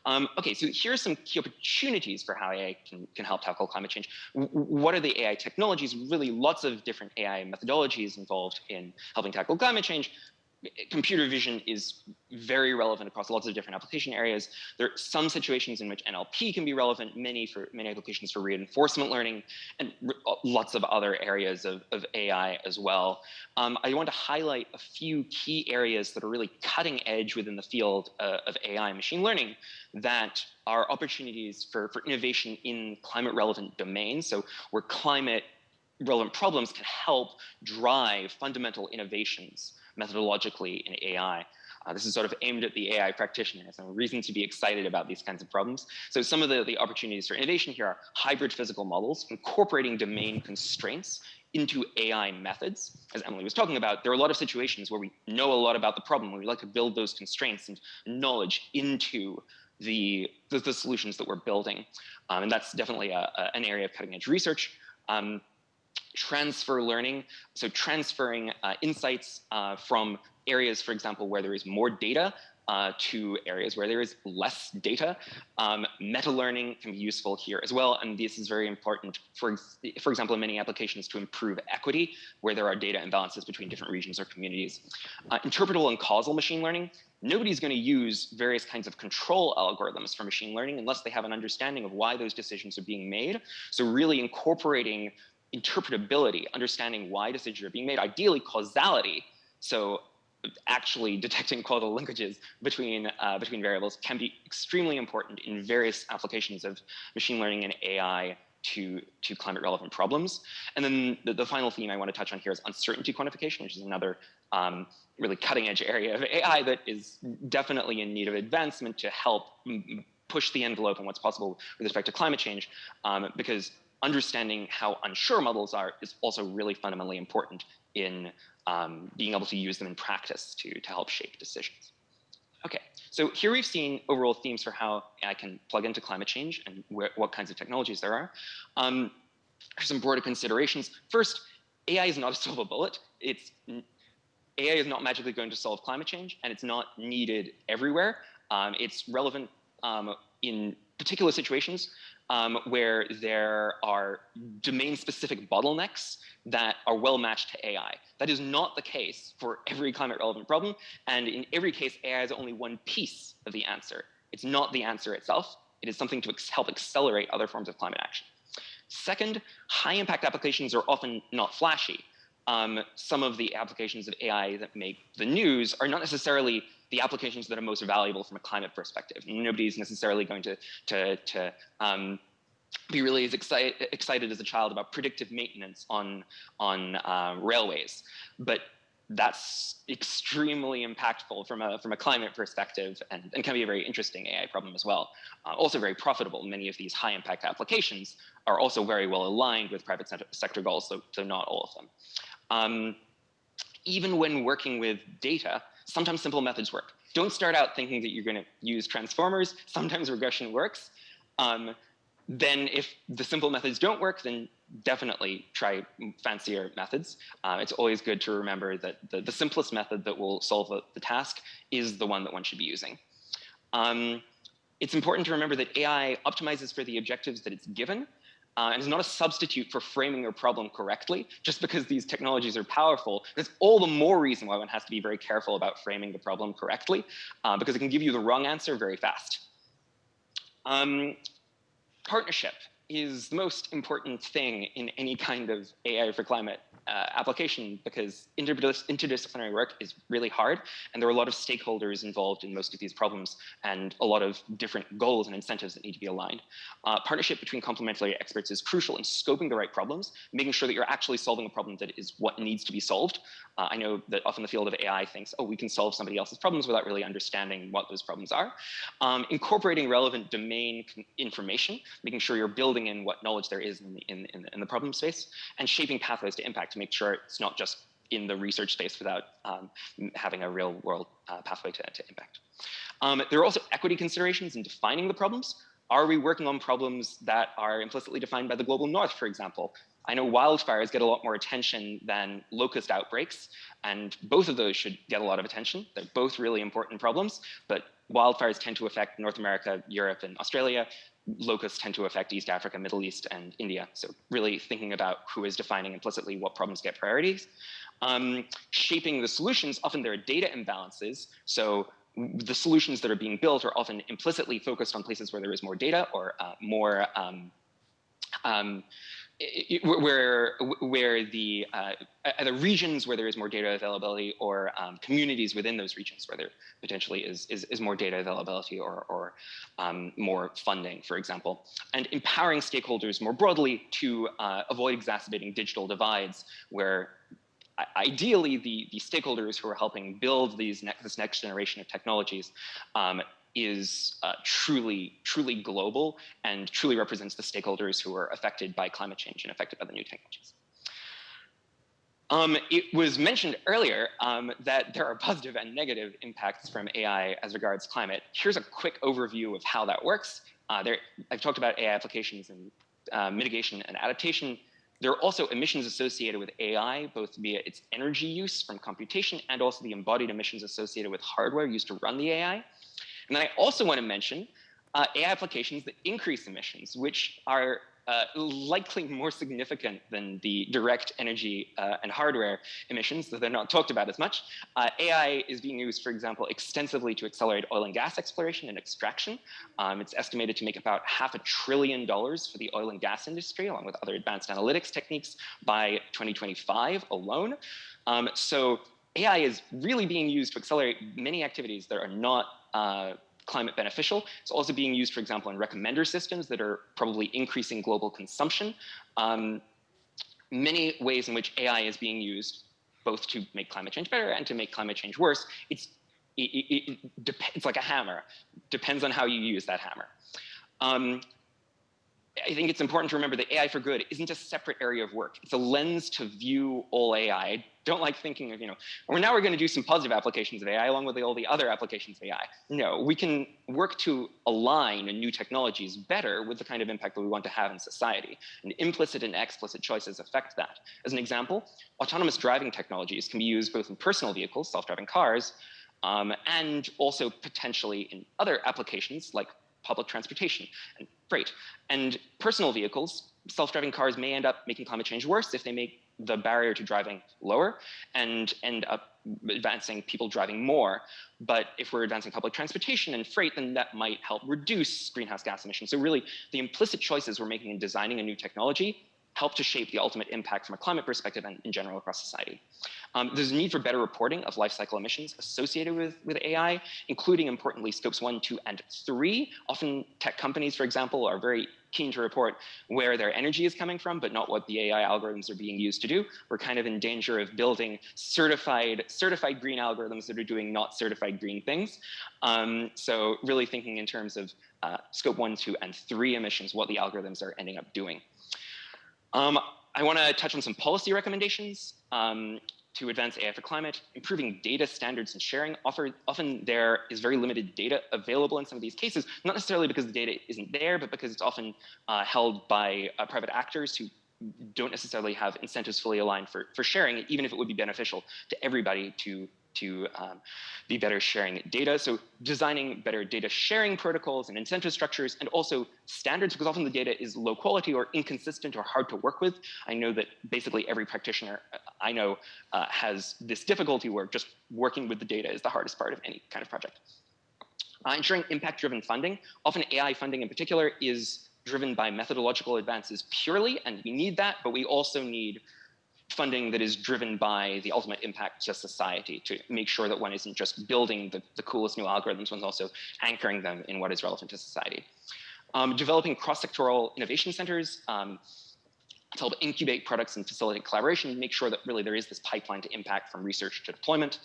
Um, okay, so here are some key opportunities for how AI can, can help tackle climate change. W what are the AI technologies? Really lots of different AI methodologies involved in helping tackle climate change computer vision is very relevant across lots of different application areas. There are some situations in which NLP can be relevant, many for many applications for reinforcement learning, and uh, lots of other areas of, of AI as well. Um, I want to highlight a few key areas that are really cutting edge within the field uh, of AI and machine learning that are opportunities for, for innovation in climate relevant domains. So where climate relevant problems can help drive fundamental innovations methodologically in AI. Uh, this is sort of aimed at the AI practitioner, so reason to be excited about these kinds of problems. So some of the, the opportunities for innovation here are hybrid physical models, incorporating domain constraints into AI methods. As Emily was talking about, there are a lot of situations where we know a lot about the problem, we like to build those constraints and knowledge into the, the, the solutions that we're building. Um, and that's definitely a, a, an area of cutting edge research. Um, transfer learning, so transferring uh, insights uh, from areas, for example, where there is more data uh, to areas where there is less data. Um, meta learning can be useful here as well, and this is very important, for, for example, in many applications to improve equity, where there are data imbalances between different regions or communities. Uh, interpretable and causal machine learning, nobody's going to use various kinds of control algorithms for machine learning unless they have an understanding of why those decisions are being made. So really incorporating interpretability, understanding why decisions are being made, ideally causality. So actually detecting causal linkages between uh, between variables can be extremely important in various applications of machine learning and AI to to climate relevant problems. And then the, the final theme I want to touch on here is uncertainty quantification, which is another um, really cutting edge area of AI that is definitely in need of advancement to help push the envelope on what's possible with respect to climate change, um, because understanding how unsure models are is also really fundamentally important in um, being able to use them in practice to, to help shape decisions. Okay, so here we've seen overall themes for how AI can plug into climate change and what kinds of technologies there are. Um, some broader considerations. First, AI is not a silver bullet. It's AI is not magically going to solve climate change, and it's not needed everywhere. Um, it's relevant um, in particular situations um, where there are domain-specific bottlenecks that are well matched to AI. That is not the case for every climate relevant problem. And in every case, AI is only one piece of the answer. It's not the answer itself. It is something to help accelerate other forms of climate action. Second, high impact applications are often not flashy. Um, some of the applications of AI that make the news are not necessarily the applications that are most valuable from a climate perspective. Nobody's necessarily going to, to, to um, be really as excited, excited as a child about predictive maintenance on, on uh, railways. But that's extremely impactful from a, from a climate perspective and, and can be a very interesting AI problem as well. Uh, also very profitable. Many of these high impact applications are also very well aligned with private sector goals, so, so not all of them. Um, even when working with data, sometimes simple methods work. Don't start out thinking that you're going to use transformers. Sometimes regression works. Um, then if the simple methods don't work, then definitely try fancier methods. Uh, it's always good to remember that the, the simplest method that will solve the, the, task is the one that one should be using. Um, it's important to remember that AI optimizes for the objectives that it's given, uh, and is not a substitute for framing your problem correctly. Just because these technologies are powerful, there's all the more reason why one has to be very careful about framing the problem correctly, uh, because it can give you the wrong answer very fast. Um, partnership is the most important thing in any kind of AI for climate uh, application because interdis interdisciplinary work is really hard and there are a lot of stakeholders involved in most of these problems and a lot of different goals and incentives that need to be aligned. Uh, partnership between complementary experts is crucial in scoping the right problems, making sure that you're actually solving a problem that is what needs to be solved. Uh, I know that often the field of AI thinks, oh, we can solve somebody else's problems without really understanding what those problems are. Um, incorporating relevant domain information, making sure you're building in what knowledge there is in the, in, in, in the problem space, and shaping pathways to impact to make sure it's not just in the research space without um, having a real world uh, pathway to, to impact. Um, there are also equity considerations in defining the problems. Are we working on problems that are implicitly defined by the global north, for example? I know wildfires get a lot more attention than locust outbreaks, and both of those should get a lot of attention. They're both really important problems, but wildfires tend to affect North America, Europe, and Australia locusts tend to affect East Africa, Middle East, and India. So really thinking about who is defining implicitly what problems get priorities. Um, shaping the solutions, often there are data imbalances. So the solutions that are being built are often implicitly focused on places where there is more data or uh, more um, um, where where the uh, either regions where there is more data availability or um, communities within those regions where there potentially is is, is more data availability or or um, more funding, for example, and empowering stakeholders more broadly to uh, avoid exacerbating digital divides where ideally the, the stakeholders who are helping build these ne this next generation of technologies um, is uh, truly, truly global and truly represents the stakeholders who are affected by climate change and affected by the new technologies. Um, it was mentioned earlier um, that there are positive and negative impacts from AI as regards climate. Here's a quick overview of how that works. Uh, there, I've talked about AI applications and uh, mitigation and adaptation. There are also emissions associated with AI, both via its energy use from computation and also the embodied emissions associated with hardware used to run the AI. And then I also want to mention uh, AI applications that increase emissions, which are uh, likely more significant than the direct energy uh, and hardware emissions, though they're not talked about as much. Uh, AI is being used, for example, extensively to accelerate oil and gas exploration and extraction. Um, it's estimated to make about half a trillion dollars for the oil and gas industry, along with other advanced analytics techniques by 2025 alone. Um, so AI is really being used to accelerate many activities that are not uh, climate beneficial. It's also being used, for example, in recommender systems that are probably increasing global consumption. Um, many ways in which AI is being used, both to make climate change better and to make climate change worse. It's it, it, it like a hammer. Depends on how you use that hammer. Um, I think it's important to remember that AI for good isn't a separate area of work. It's a lens to view all AI. I don't like thinking of, you know, well, now we're going to do some positive applications of AI along with all the other applications of AI. No, we can work to align new technologies better with the kind of impact that we want to have in society. And implicit and explicit choices affect that. As an example, autonomous driving technologies can be used both in personal vehicles, self-driving cars, um, and also potentially in other applications like public transportation and freight. And personal vehicles, self-driving cars may end up making climate change worse if they make the barrier to driving lower and end up advancing people driving more. But if we're advancing public transportation and freight, then that might help reduce greenhouse gas emissions. So really, the implicit choices we're making in designing a new technology help to shape the ultimate impact from a climate perspective and in general across society. Um, there's a need for better reporting of life cycle emissions associated with, with AI, including importantly scopes one, two, and three. Often tech companies, for example, are very keen to report where their energy is coming from, but not what the AI algorithms are being used to do. We're kind of in danger of building certified, certified green algorithms that are doing not certified green things. Um, so really thinking in terms of uh, scope one, two, and three emissions, what the algorithms are ending up doing. Um, I want to touch on some policy recommendations um, to advance AI for climate, improving data standards and sharing. Often, often there is very limited data available in some of these cases, not necessarily because the data isn't there, but because it's often uh, held by uh, private actors who don't necessarily have incentives fully aligned for, for sharing, even if it would be beneficial to everybody to to um, be better sharing data. So designing better data sharing protocols and incentive structures and also standards because often the data is low quality or inconsistent or hard to work with. I know that basically every practitioner I know uh, has this difficulty where just working with the data is the hardest part of any kind of project. Uh, ensuring impact-driven funding, often AI funding in particular is driven by methodological advances purely, and we need that, but we also need funding that is driven by the ultimate impact to society to make sure that one isn't just building the, the coolest new algorithms, one's also anchoring them in what is relevant to society. Um, developing cross-sectoral innovation centers um, to help incubate products and facilitate collaboration, make sure that really there is this pipeline to impact from research to deployment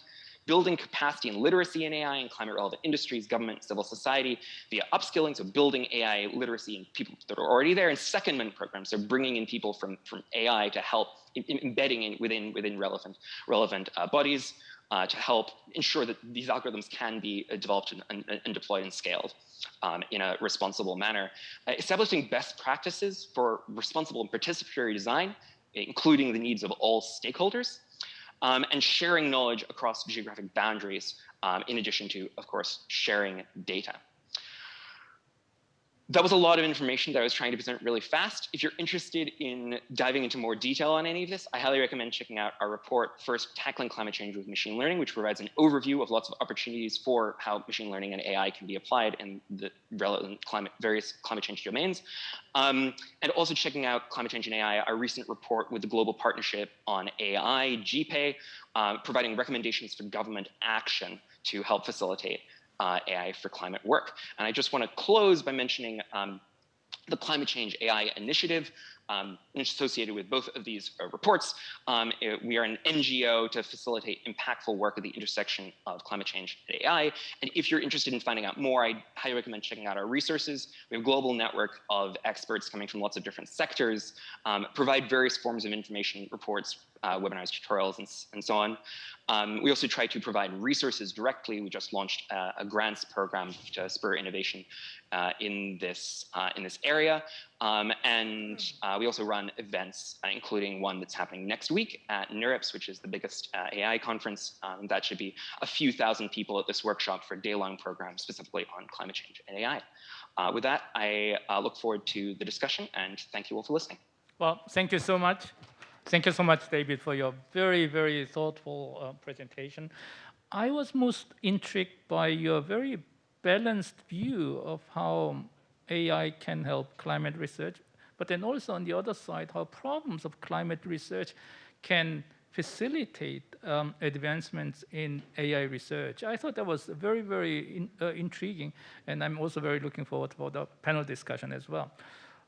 building capacity and literacy in AI in climate relevant industries, government, civil society via upskilling, so building AI literacy in people that are already there, and secondment programs, so bringing in people from, from AI to help in, in embedding in within, within relevant, relevant uh, bodies uh, to help ensure that these algorithms can be uh, developed and, and, and, deployed and scaled um, in a responsible manner. Uh, establishing best practices for responsible and participatory design, including the needs of all stakeholders um, and sharing knowledge across geographic boundaries, um, in addition to, of course, sharing data that was a lot of information that I was trying to present really fast. If you're interested in diving into more detail on any of this, I highly recommend checking out our report, First Tackling Climate Change with Machine Learning, which provides an overview of lots of opportunities for how machine learning and AI can be applied in the relevant climate, various climate change domains. Um, and also checking out Climate Change and AI, our recent report with the Global Partnership on AI, GPAI, uh, providing recommendations for government action to help facilitate uh, AI for climate work. And I just want to close by mentioning um, the Climate Change AI Initiative, um, associated with both of these uh, reports. Um, it, we are an NGO to facilitate impactful work at the intersection of climate change and AI. And if you're interested in finding out more, I highly recommend checking out our resources. We have a global network of experts coming from lots of different sectors, um, provide various forms of information, reports, uh, webinars, tutorials, and, and so on. Um, we also try to provide resources directly. We just launched a, a grants program to spur innovation uh, in this uh, in this area. Um, and uh, we also run events, uh, including one that's happening next week at NeurIPS, which is the biggest uh, AI conference. Um, that should be a few thousand people at this workshop for a day-long program specifically on climate change and AI. Uh, with that, I uh, look forward to the discussion and thank you all for listening. Well, thank you so much. Thank you so much, David, for your very, very thoughtful uh, presentation. I was most intrigued by your very balanced view of how AI can help climate research, but then also on the other side, how problems of climate research can facilitate um, advancements in AI research. I thought that was very, very in, uh, intriguing, and I'm also very looking forward for the panel discussion as well.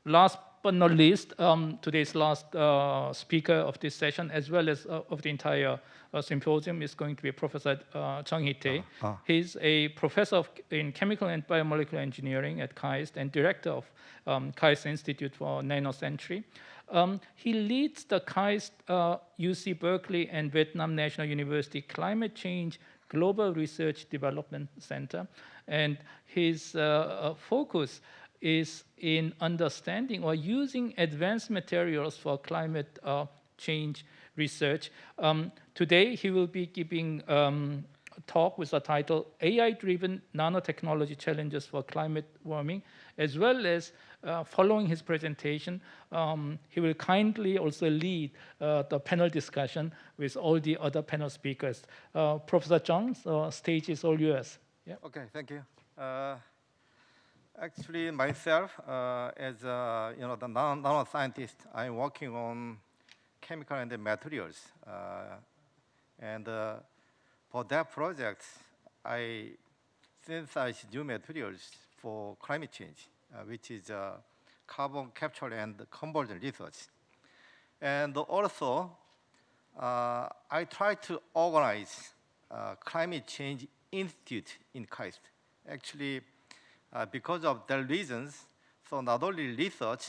Last but not least, um, today's last uh, speaker of this session, as well as uh, of the entire uh, symposium, is going to be Professor uh, Jung Hee Tae. Ah. He's a professor of, in chemical and biomolecular engineering at KAIST and director of um, KAIST Institute for Nanocentury. Um, he leads the KAIST uh, UC Berkeley and Vietnam National University Climate Change Global Research Development Center. And his uh, uh, focus is in understanding or using advanced materials for climate uh, change research. Um, today, he will be giving um, a talk with the title AI-driven nanotechnology challenges for climate warming, as well as uh, following his presentation, um, he will kindly also lead uh, the panel discussion with all the other panel speakers. Uh, Professor the stage is all yours. Yeah. Okay, thank you. Actually, myself, uh, as a, you know, the nan- nanoscientist, I'm working on chemical and materials. Uh, and uh, for that project, I synthesize new materials for climate change, uh, which is uh, carbon capture and conversion research. And also, uh, I try to organize climate change institute in KAIST. Actually, uh, because of the reasons, so not only research,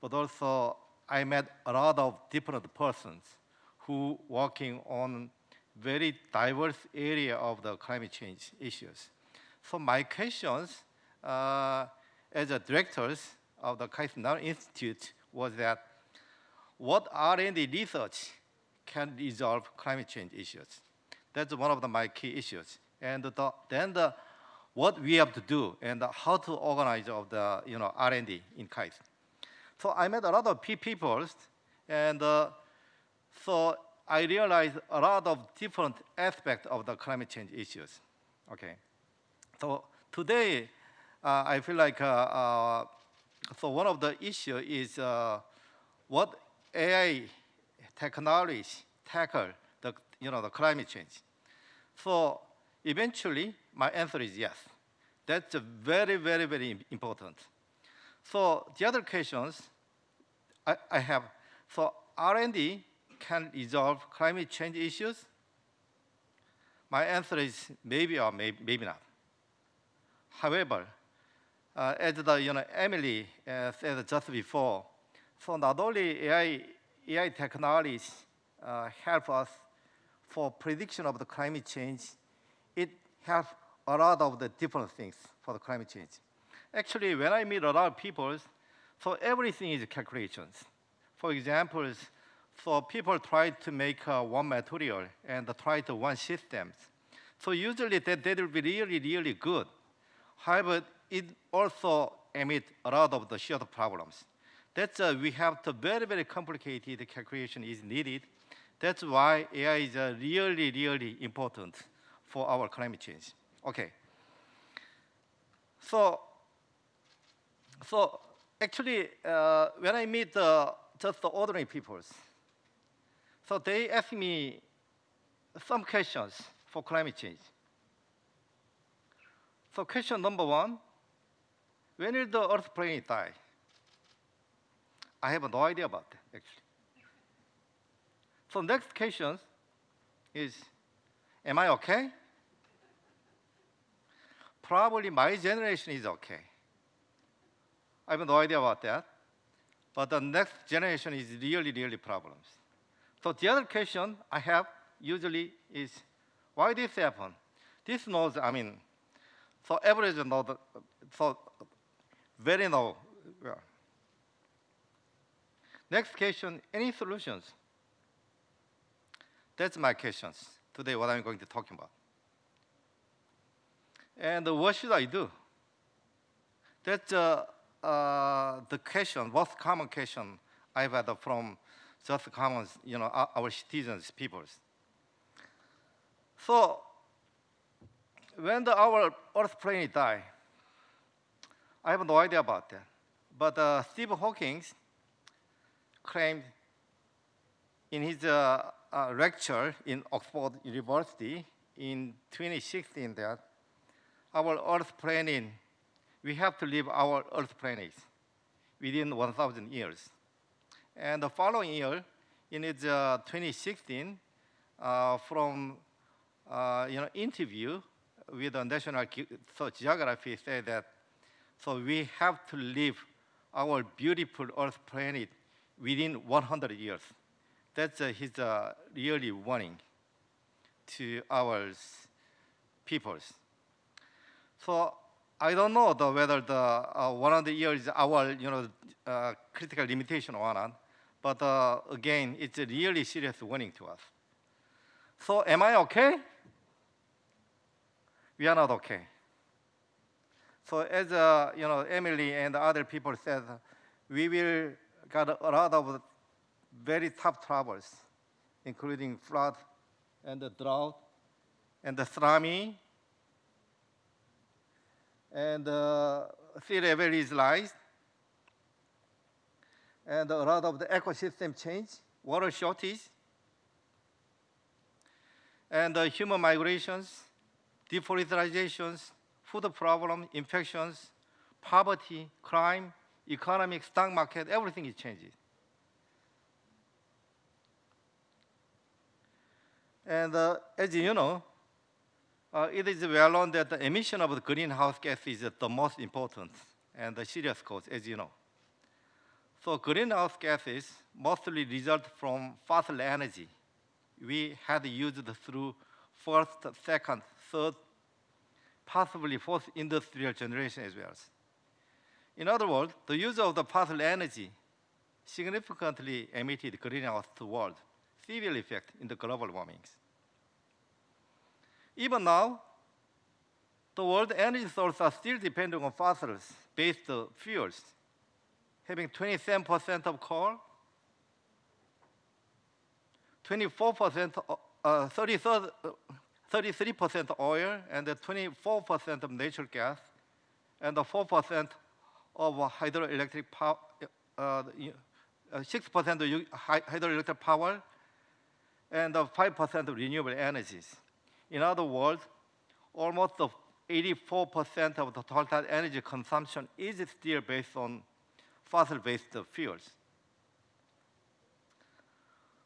but also I met a lot of different persons who working on very diverse area of the climate change issues. So my questions uh, as a directors of the KAIST Nano Institute was that what R&D research can resolve climate change issues? That's one of the, my key issues. And the, then the, what we have to do and how to organize of the you know, R&D in KAIST. So I met a lot of people, and uh, so I realized a lot of different aspects of the climate change issues. Okay, so today uh, I feel like uh, uh, so one of the issue is uh, what AI technology tackle the you know the climate change. So eventually, my answer is yes. That's very very very important. So the other questions I, I have. So R&D can resolve climate change issues. My answer is maybe or may, maybe not. However, uh, as the you know Emily uh, said just before, so not only AI AI technologies uh, help us for prediction of the climate change, it helps a lot of the different things for the climate change. Actually, when I meet a lot of people, so everything is calculations. For example, so people try to make uh, one material and try to one systems. So usually that, that will be really, really good. However, it also emit a lot of the shared problems. That's uh, we have to very, very complicated calculation is needed. That's why AI is uh, really, really important for our climate change. Okay. So, so actually, uh, when I meet uh, just the ordinary people, so they ask me some questions for climate change. So question number one, when will the Earth planet die? I have no idea about that, actually. So next question is, am I okay? Probably my generation is okay. I have no idea about that. But the next generation is really, really problems. So the other question I have usually is, why this happen? This knows, I mean, so average the, so very low. Next question, any solutions? That's my questions today, what I'm going to talk about. And what should I do? That's uh, uh, the question, most common question I've had from just common, you know, our, citizens, peoples. So when the, our Earth planet die, I have no idea about that. But uh, Steve Hawking claimed in his uh, uh, lecture in Oxford University in 2016 that our Earth planet, we have to leave our Earth planet within 1,000 years. And the following year, in its uh, 2016, uh, from uh, you know interview with the National Ge- Geography, said that so we have to leave our beautiful Earth planet within 100 years. That's uh, his uh, yearly warning to our peoples. So I don't know the, whether the uh, 100 years is our you know uh, critical limitation or not, but uh, again, it's a really serious warning to us. So am I okay? We are not okay. So as uh, you know, Emily and other people said, we will got a lot of very tough troubles, including flood and the drought and the tsunami and uh, sea level is rise and a lot of the ecosystem change, water shortage, and uh, human migrations, deforestations, food problem, infections, poverty, crime, economic, stock market, everything is changing. And uh, as you know, uh, it is well known that the emission of the greenhouse gas is the most important and the serious cause, as you know. So greenhouse gases mostly result from fossil energy. We had used through first, second, third, possibly fourth industrial generation as well. In other words, the use of the fossil energy significantly emitted greenhouse to world, severe effect in the global warmings. Even now, the world energy sources are still depending on fossils-based fuels, having 27% of coal, 24%, uh, 33, uh, 33% of oil, and 24% of natural gas, and 4% of hydroelectric power, uh, 6% of hydroelectric power, and 5% of renewable energies. In other words, almost of 84% of the total energy consumption is still based on fossil-based fuels.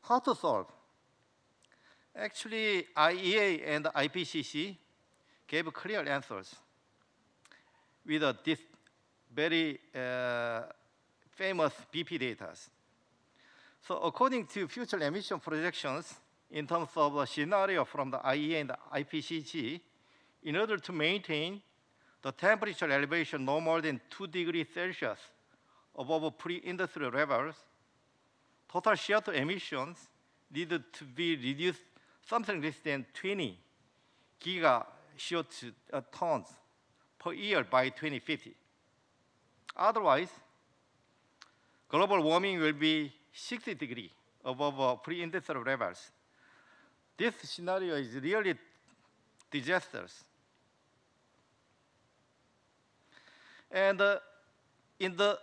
How to solve? Actually, IEA and IPCC gave clear answers with uh, this very uh, famous BP data. So according to future emission projections, in terms of a scenario from the IEA and the IPCC, in order to maintain the temperature elevation no more than 2 degrees Celsius above pre-industrial levels, total CO2 emissions needed to be reduced something less than 20 giga CO2 uh, tons per year by 2050. Otherwise, global warming will be 60 degrees above uh, pre-industrial levels. This scenario is really disastrous. And uh, in the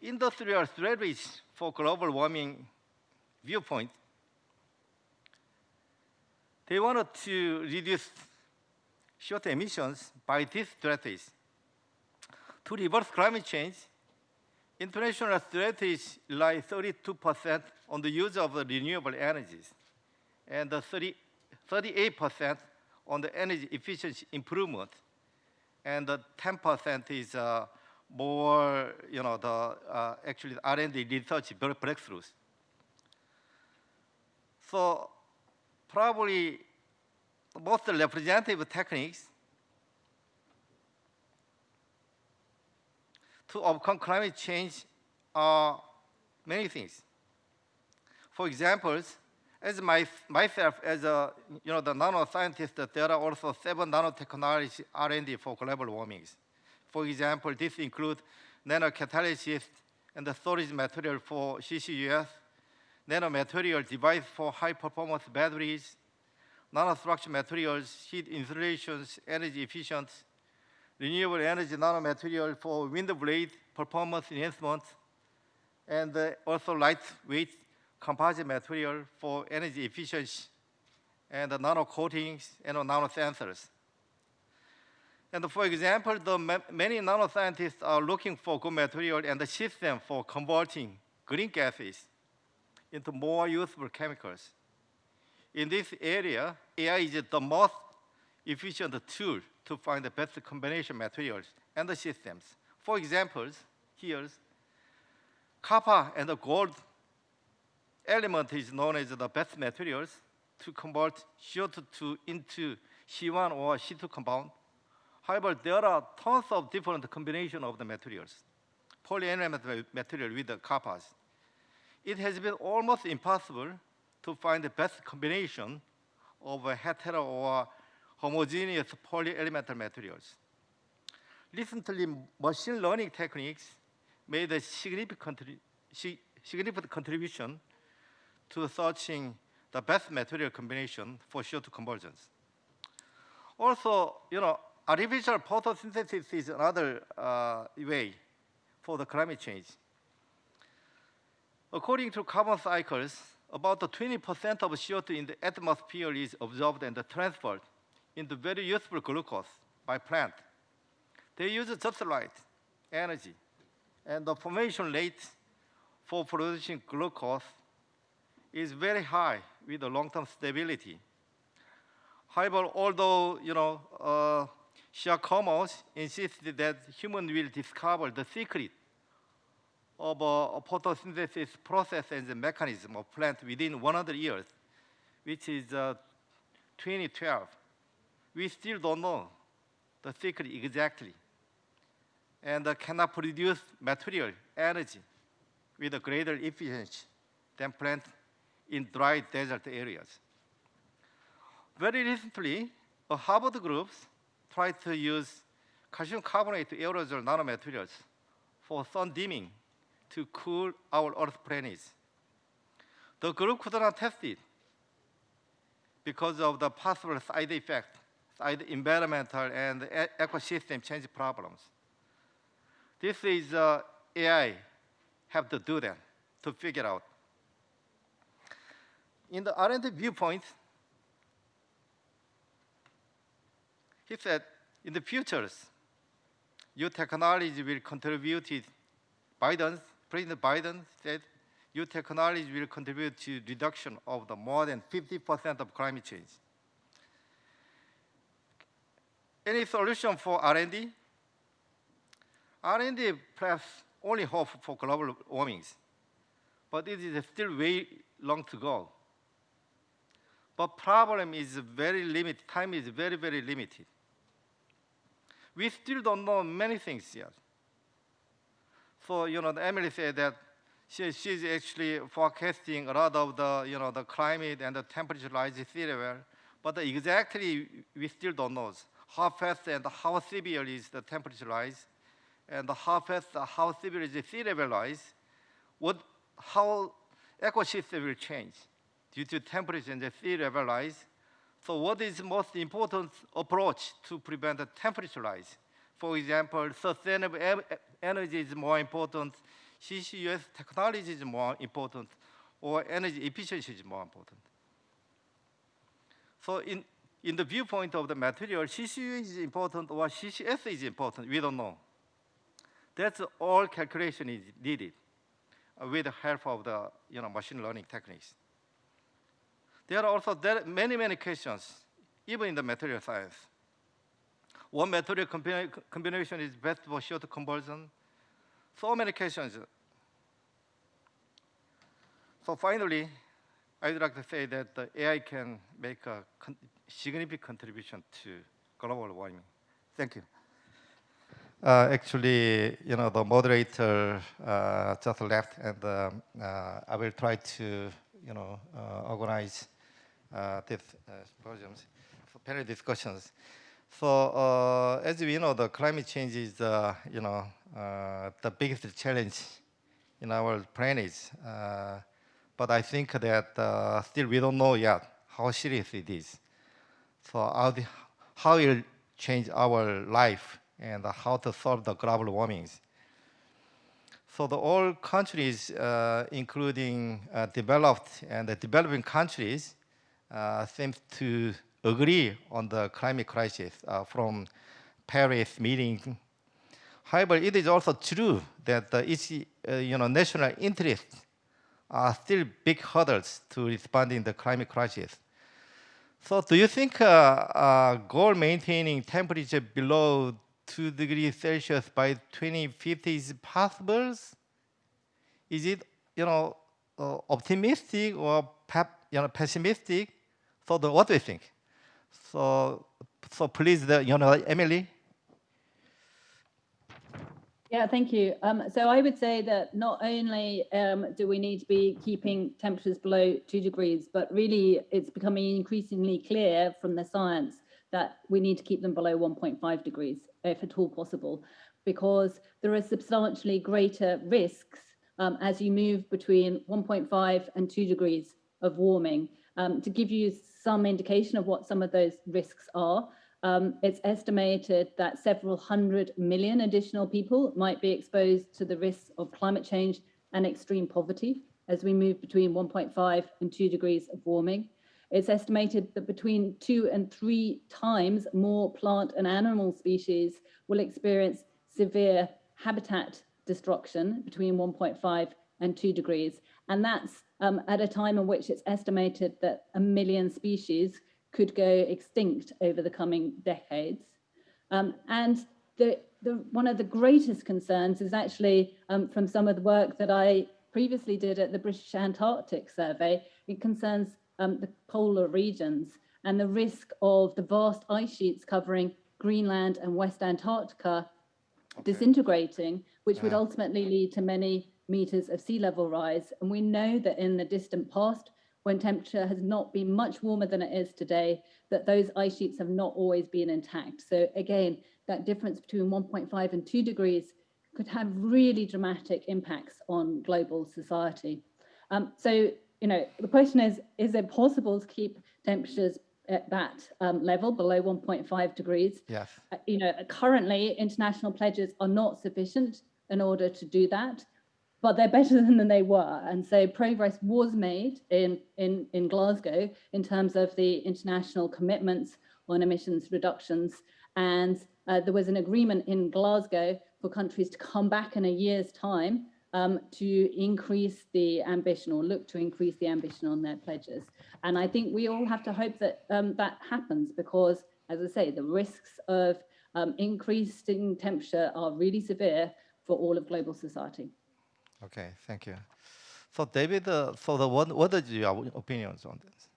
industrial strategies for global warming viewpoint, they wanted to reduce CO2 emissions by these strategies. To reverse climate change, international strategies rely 32% on the use of the renewable energies and the 30, 38% on the energy efficiency improvement and the 10% is uh, more, you know, the uh, actually the R&D research breakthroughs. So probably most representative techniques to overcome climate change are many things. For examples, as my, myself as a you know the nanoscientist, there are also seven nanotechnology R&D for global warmings. For example, this includes nanocatalysis and the storage material for CCUS, nanomaterial device for high performance batteries, nanostructure materials, heat insulations, energy efficient, renewable energy nanomaterial for wind blade performance enhancement, and uh, also lightweight composite material for energy efficiency, and nano coatings and nano sensors. And for example, the ma many nanoscientists are looking for good material and the system for converting green gases into more useful chemicals. In this area, AI is the most efficient tool to find the best combination materials and the systems. For examples, here's copper and the gold element is known as the best materials to convert CO2 into C1 or C2 compound. However, there are tons of different combinations of the materials. Polyelement material with the coppers. It has been almost impossible to find the best combination of a hetero or homogeneous polyelemental materials. Recently, machine learning techniques made a significant, significant contribution to searching the best material combination for CO2 conversions. Also, you know, artificial photosynthesis is another uh, way for the climate change. According to carbon cycles, about 20% of CO2 in the atmosphere is absorbed and transferred into very useful glucose by plant. They use just light, energy, and the formation rate for producing glucose is very high with a long-term stability. However, although you know, uh, Giacomo insisted that humans will discover the secret of a photosynthesis process and the mechanism of plant within 100 years, which is uh, 2012. We still don't know the secret exactly and cannot produce material energy with a greater efficiency than plants in dry desert areas. Very recently, a Harvard group tried to use calcium carbonate aerosol nanomaterials for sun dimming to cool our Earth planets. The group could not test it because of the possible side effect, side environmental and ecosystem change problems. This is uh, AI have to do that to figure out. In the R&D viewpoint, he said, in the futures, new technology will contribute to Biden, President Biden said, new technology will contribute to reduction of the more than 50% of climate change. Any solution for R&D? R&D perhaps only hope for global warmings, but it is still way long to go. But problem is very limited, time is very, very limited. We still don't know many things yet. So, you know, Emily said that she, she's actually forecasting a lot of the, you know, the climate and the temperature rise level, but exactly we still don't know how fast and how severe is the temperature rise, and how fast, how severe is the sea level rise, what, how ecosystem will change due to temperature and the sea level rise. So what is the most important approach to prevent the temperature rise? For example, sustainable energy is more important, CCUS technology is more important, or energy efficiency is more important. So in, in the viewpoint of the material, CCU is important or CCS is important, we don't know. That's all calculation is needed uh, with the help of the you know, machine learning techniques. There are also there many, many questions, even in the material science. What material combina- combination is best for CO2 conversion? So many questions. So finally, I'd like to say that the AI can make a significant contribution to global warming. Thank you. Uh, actually, you know, the moderator uh, just left, and um, uh, I will try to, you know, uh, organize uh, this uh, for panel discussions. So, as we know, the climate change is, you know, the biggest challenge in our planet. But I think that still we don't know yet how serious it is. So how, the, how it will change our life and how to solve the global warmings. So the all countries, uh, including uh, developed and the developing countries, uh, seem to agree on the climate crisis uh, from Paris meeting. However, it is also true that the each, uh, you know, national interests are still big hurdles to responding the climate crisis. So do you think uh, uh, goal maintaining temperature below 2 degrees Celsius by 2050 is possible? Is it, you know, uh, optimistic or you know, pessimistic? So the, what do you think? So, so please, the, you know, Emily. Yeah, thank you. Um, so I would say that not only um, do we need to be keeping temperatures below two degrees, but really it's becoming increasingly clear from the science that we need to keep them below 1.5 degrees, if at all possible, because there are substantially greater risks um, as you move between 1.5 and 2 degrees of warming. Um, to give you some indication of what some of those risks are, um, it's estimated that several hundred million additional people might be exposed to the risks of climate change and extreme poverty as we move between 1.5 and 2 degrees of warming. It's estimated that between two and three times more plant and animal species will experience severe habitat destruction between 1.5 and 2 degrees. And that's um, at a time in which it's estimated that a million species could go extinct over the coming decades. Um, and the, the, one of the greatest concerns is actually um, from some of the work that I previously did at the British Antarctic Survey. It concerns um, the polar regions and the risk of the vast ice sheets covering Greenland and West Antarctica okay. disintegrating, which would ultimately lead to many meters of sea level rise. And we know that in the distant past, when temperature has not been much warmer than it is today, that those ice sheets have not always been intact. So again, that difference between 1.5 and 2 degrees could have really dramatic impacts on global society. Um, so, you know, the question is, is it possible to keep temperatures at that um, level below 1.5 degrees? Yes. Uh, you know, currently international pledges are not sufficient in order to do that but they're better than they were. And so progress was made in, in, in Glasgow in terms of the international commitments on emissions reductions. And uh, there was an agreement in Glasgow for countries to come back in a year's time um, to increase the ambition or look to increase the ambition on their pledges. And I think we all have to hope that um, that happens because, as I say, the risks of um, increasing temperature are really severe for all of global society. Okay, thank you. So David, uh, so the what, what are your opinions on this?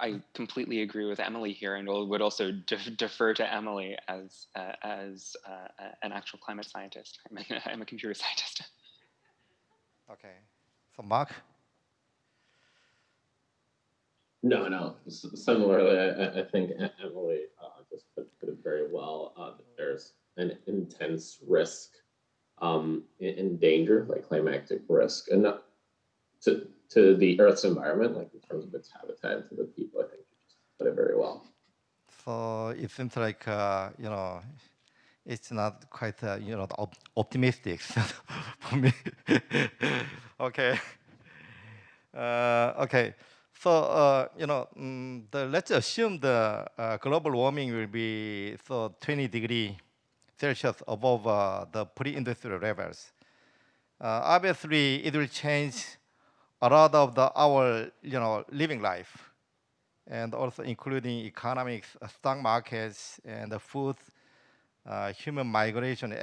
I completely agree with Emily here, and would also defer to Emily as uh, as uh, an actual climate scientist. I'm a, I'm a computer scientist. Okay, so Mark. No, no. Similarly, I, I think Emily uh, just put, put, it very well. Uh, there's an intense risk um, in, danger, like climatic risk, and not to to the Earth's environment, like in terms of its habitat, to the people. I think you just put it very well. So it seems like uh, you know, it's not quite uh, you know op optimistic for me. okay. Uh, okay. So uh, you know, mm, the, let's assume the uh, global warming will be so 20 degree Celsius above uh, the pre-industrial levels. Uh, obviously, it will change a lot of the, our you know, living life, and also including economics, uh, stock markets, and the food, uh, human migration,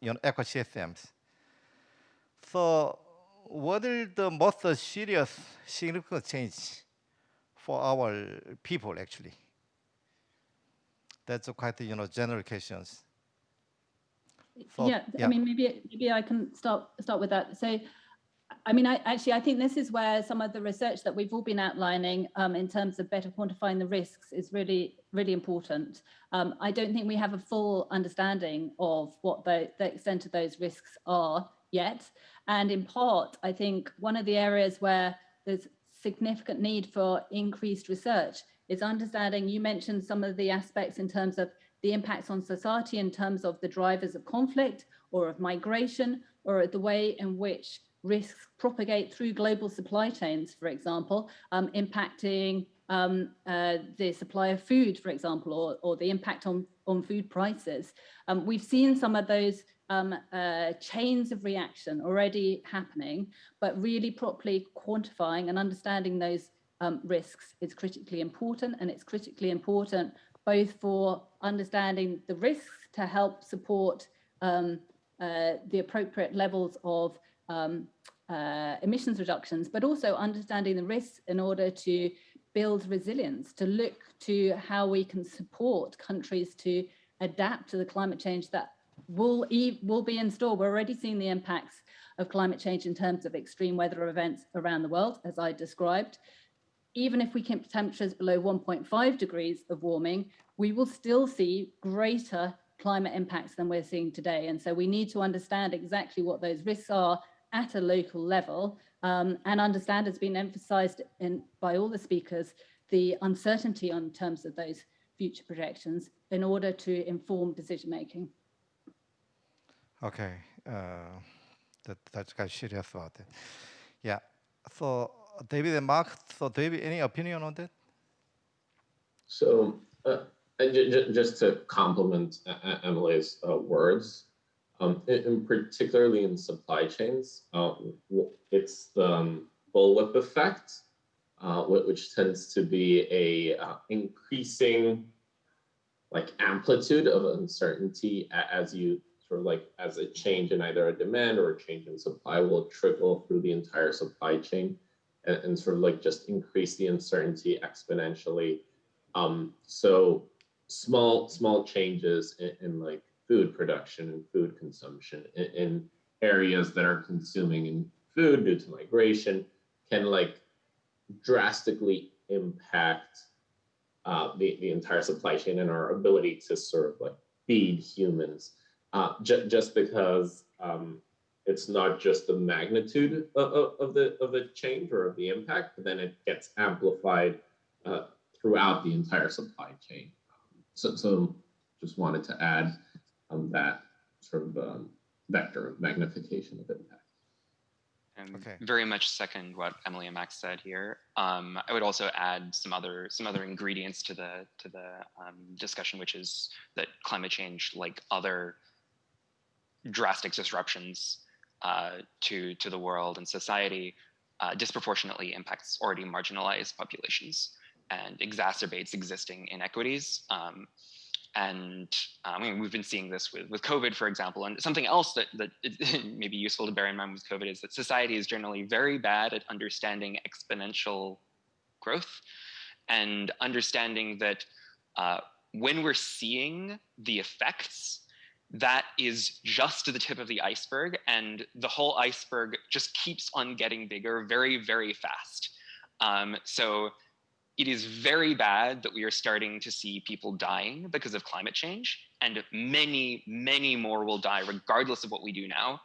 you know, ecosystems. So what is the most serious significant change for our people, actually? That's quite, you know, general questions. So, yeah, yeah. I mean, maybe maybe I can start start with that. So, I mean, I actually I think this is where some of the research that we've all been outlining um, in terms of better quantifying the risks is really really important. Um, I don't think we have a full understanding of what the, the extent of those risks are yet, and in part, I think one of the areas where there's significant need for increased research is understanding. You mentioned some of the aspects in terms of the impacts on society in terms of the drivers of conflict or of migration or the way in which risks propagate through global supply chains, for example, um, impacting um, uh, the supply of food, for example, or, or the impact on, on food prices. Um, we've seen some of those um, uh, chains of reaction already happening, but really properly quantifying and understanding those um, risks is critically important and it's critically important both for understanding the risks to help support um, uh, the appropriate levels of um, uh, emissions reductions, but also understanding the risks in order to build resilience, to look to how we can support countries to adapt to the climate change that will, e will be in store. We're already seeing the impacts of climate change in terms of extreme weather events around the world, as I described even if we keep temperatures below 1.5 degrees of warming, we will still see greater climate impacts than we're seeing today. And so we need to understand exactly what those risks are at a local level um, and understand, as has been emphasized in, by all the speakers, the uncertainty on terms of those future projections in order to inform decision making. Okay, uh, that, that's quite serious about it. Yeah, so David and Mark, so David, any opinion on that? So, uh, j- j- just to complement Emily's uh, words, um, in particularly in supply chains, uh, it's the um, bullwhip effect, uh, which tends to be a uh, increasing like amplitude of uncertainty as you sort of like as a change in either a demand or a change in supply will trickle through the entire supply chain and, and sort of like just increase the uncertainty exponentially. Um, so small small changes in, in, like food production and food consumption in, in areas that are consuming food due to migration can like drastically impact uh, the, the entire supply chain and our ability to sort of like feed humans uh, ju just because um, it's not just the magnitude of, of, the of the change or of the impact, but then it gets amplified uh, throughout the entire supply chain. So, so just wanted to add um, that sort of um, vector of magnification of impact. And Okay. very much second what Emily and Max said here. Um, I would also add some other some other ingredients to the to the um, discussion, which is that climate change, like other drastic disruptions uh, to to the world and society, uh, disproportionately impacts already marginalized populations and exacerbates existing inequities. Um, and uh, I mean, we've been seeing this with, with COVID, for example. And something else that, that may be useful to bear in mind with COVID is that society is generally very bad at understanding exponential growth and understanding that uh, when we're seeing the effects that is just the tip of the iceberg and the whole iceberg just keeps on getting bigger very very fast um, so it is very bad that we are starting to see people dying because of climate change and many many more will die regardless of what we do now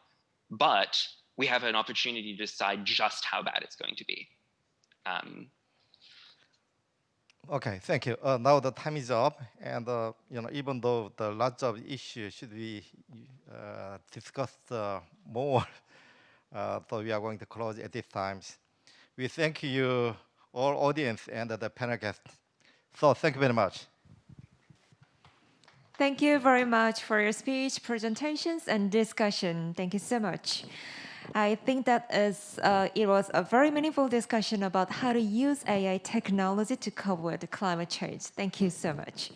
but we have an opportunity to decide just how bad it's going to be um, Okay, thank you. Uh, now the time is up, and uh, you know, even though the lots of issues should be uh, discussed uh, more, uh, so we are going to close at this time. We thank you, all audience and the panel guests. So thank you very much. Thank you very much for your speech, presentations, and discussion. Thank you so much. I think that is, uh, it was a very meaningful discussion about how to use AI technology to cope with climate change. Thank you so much.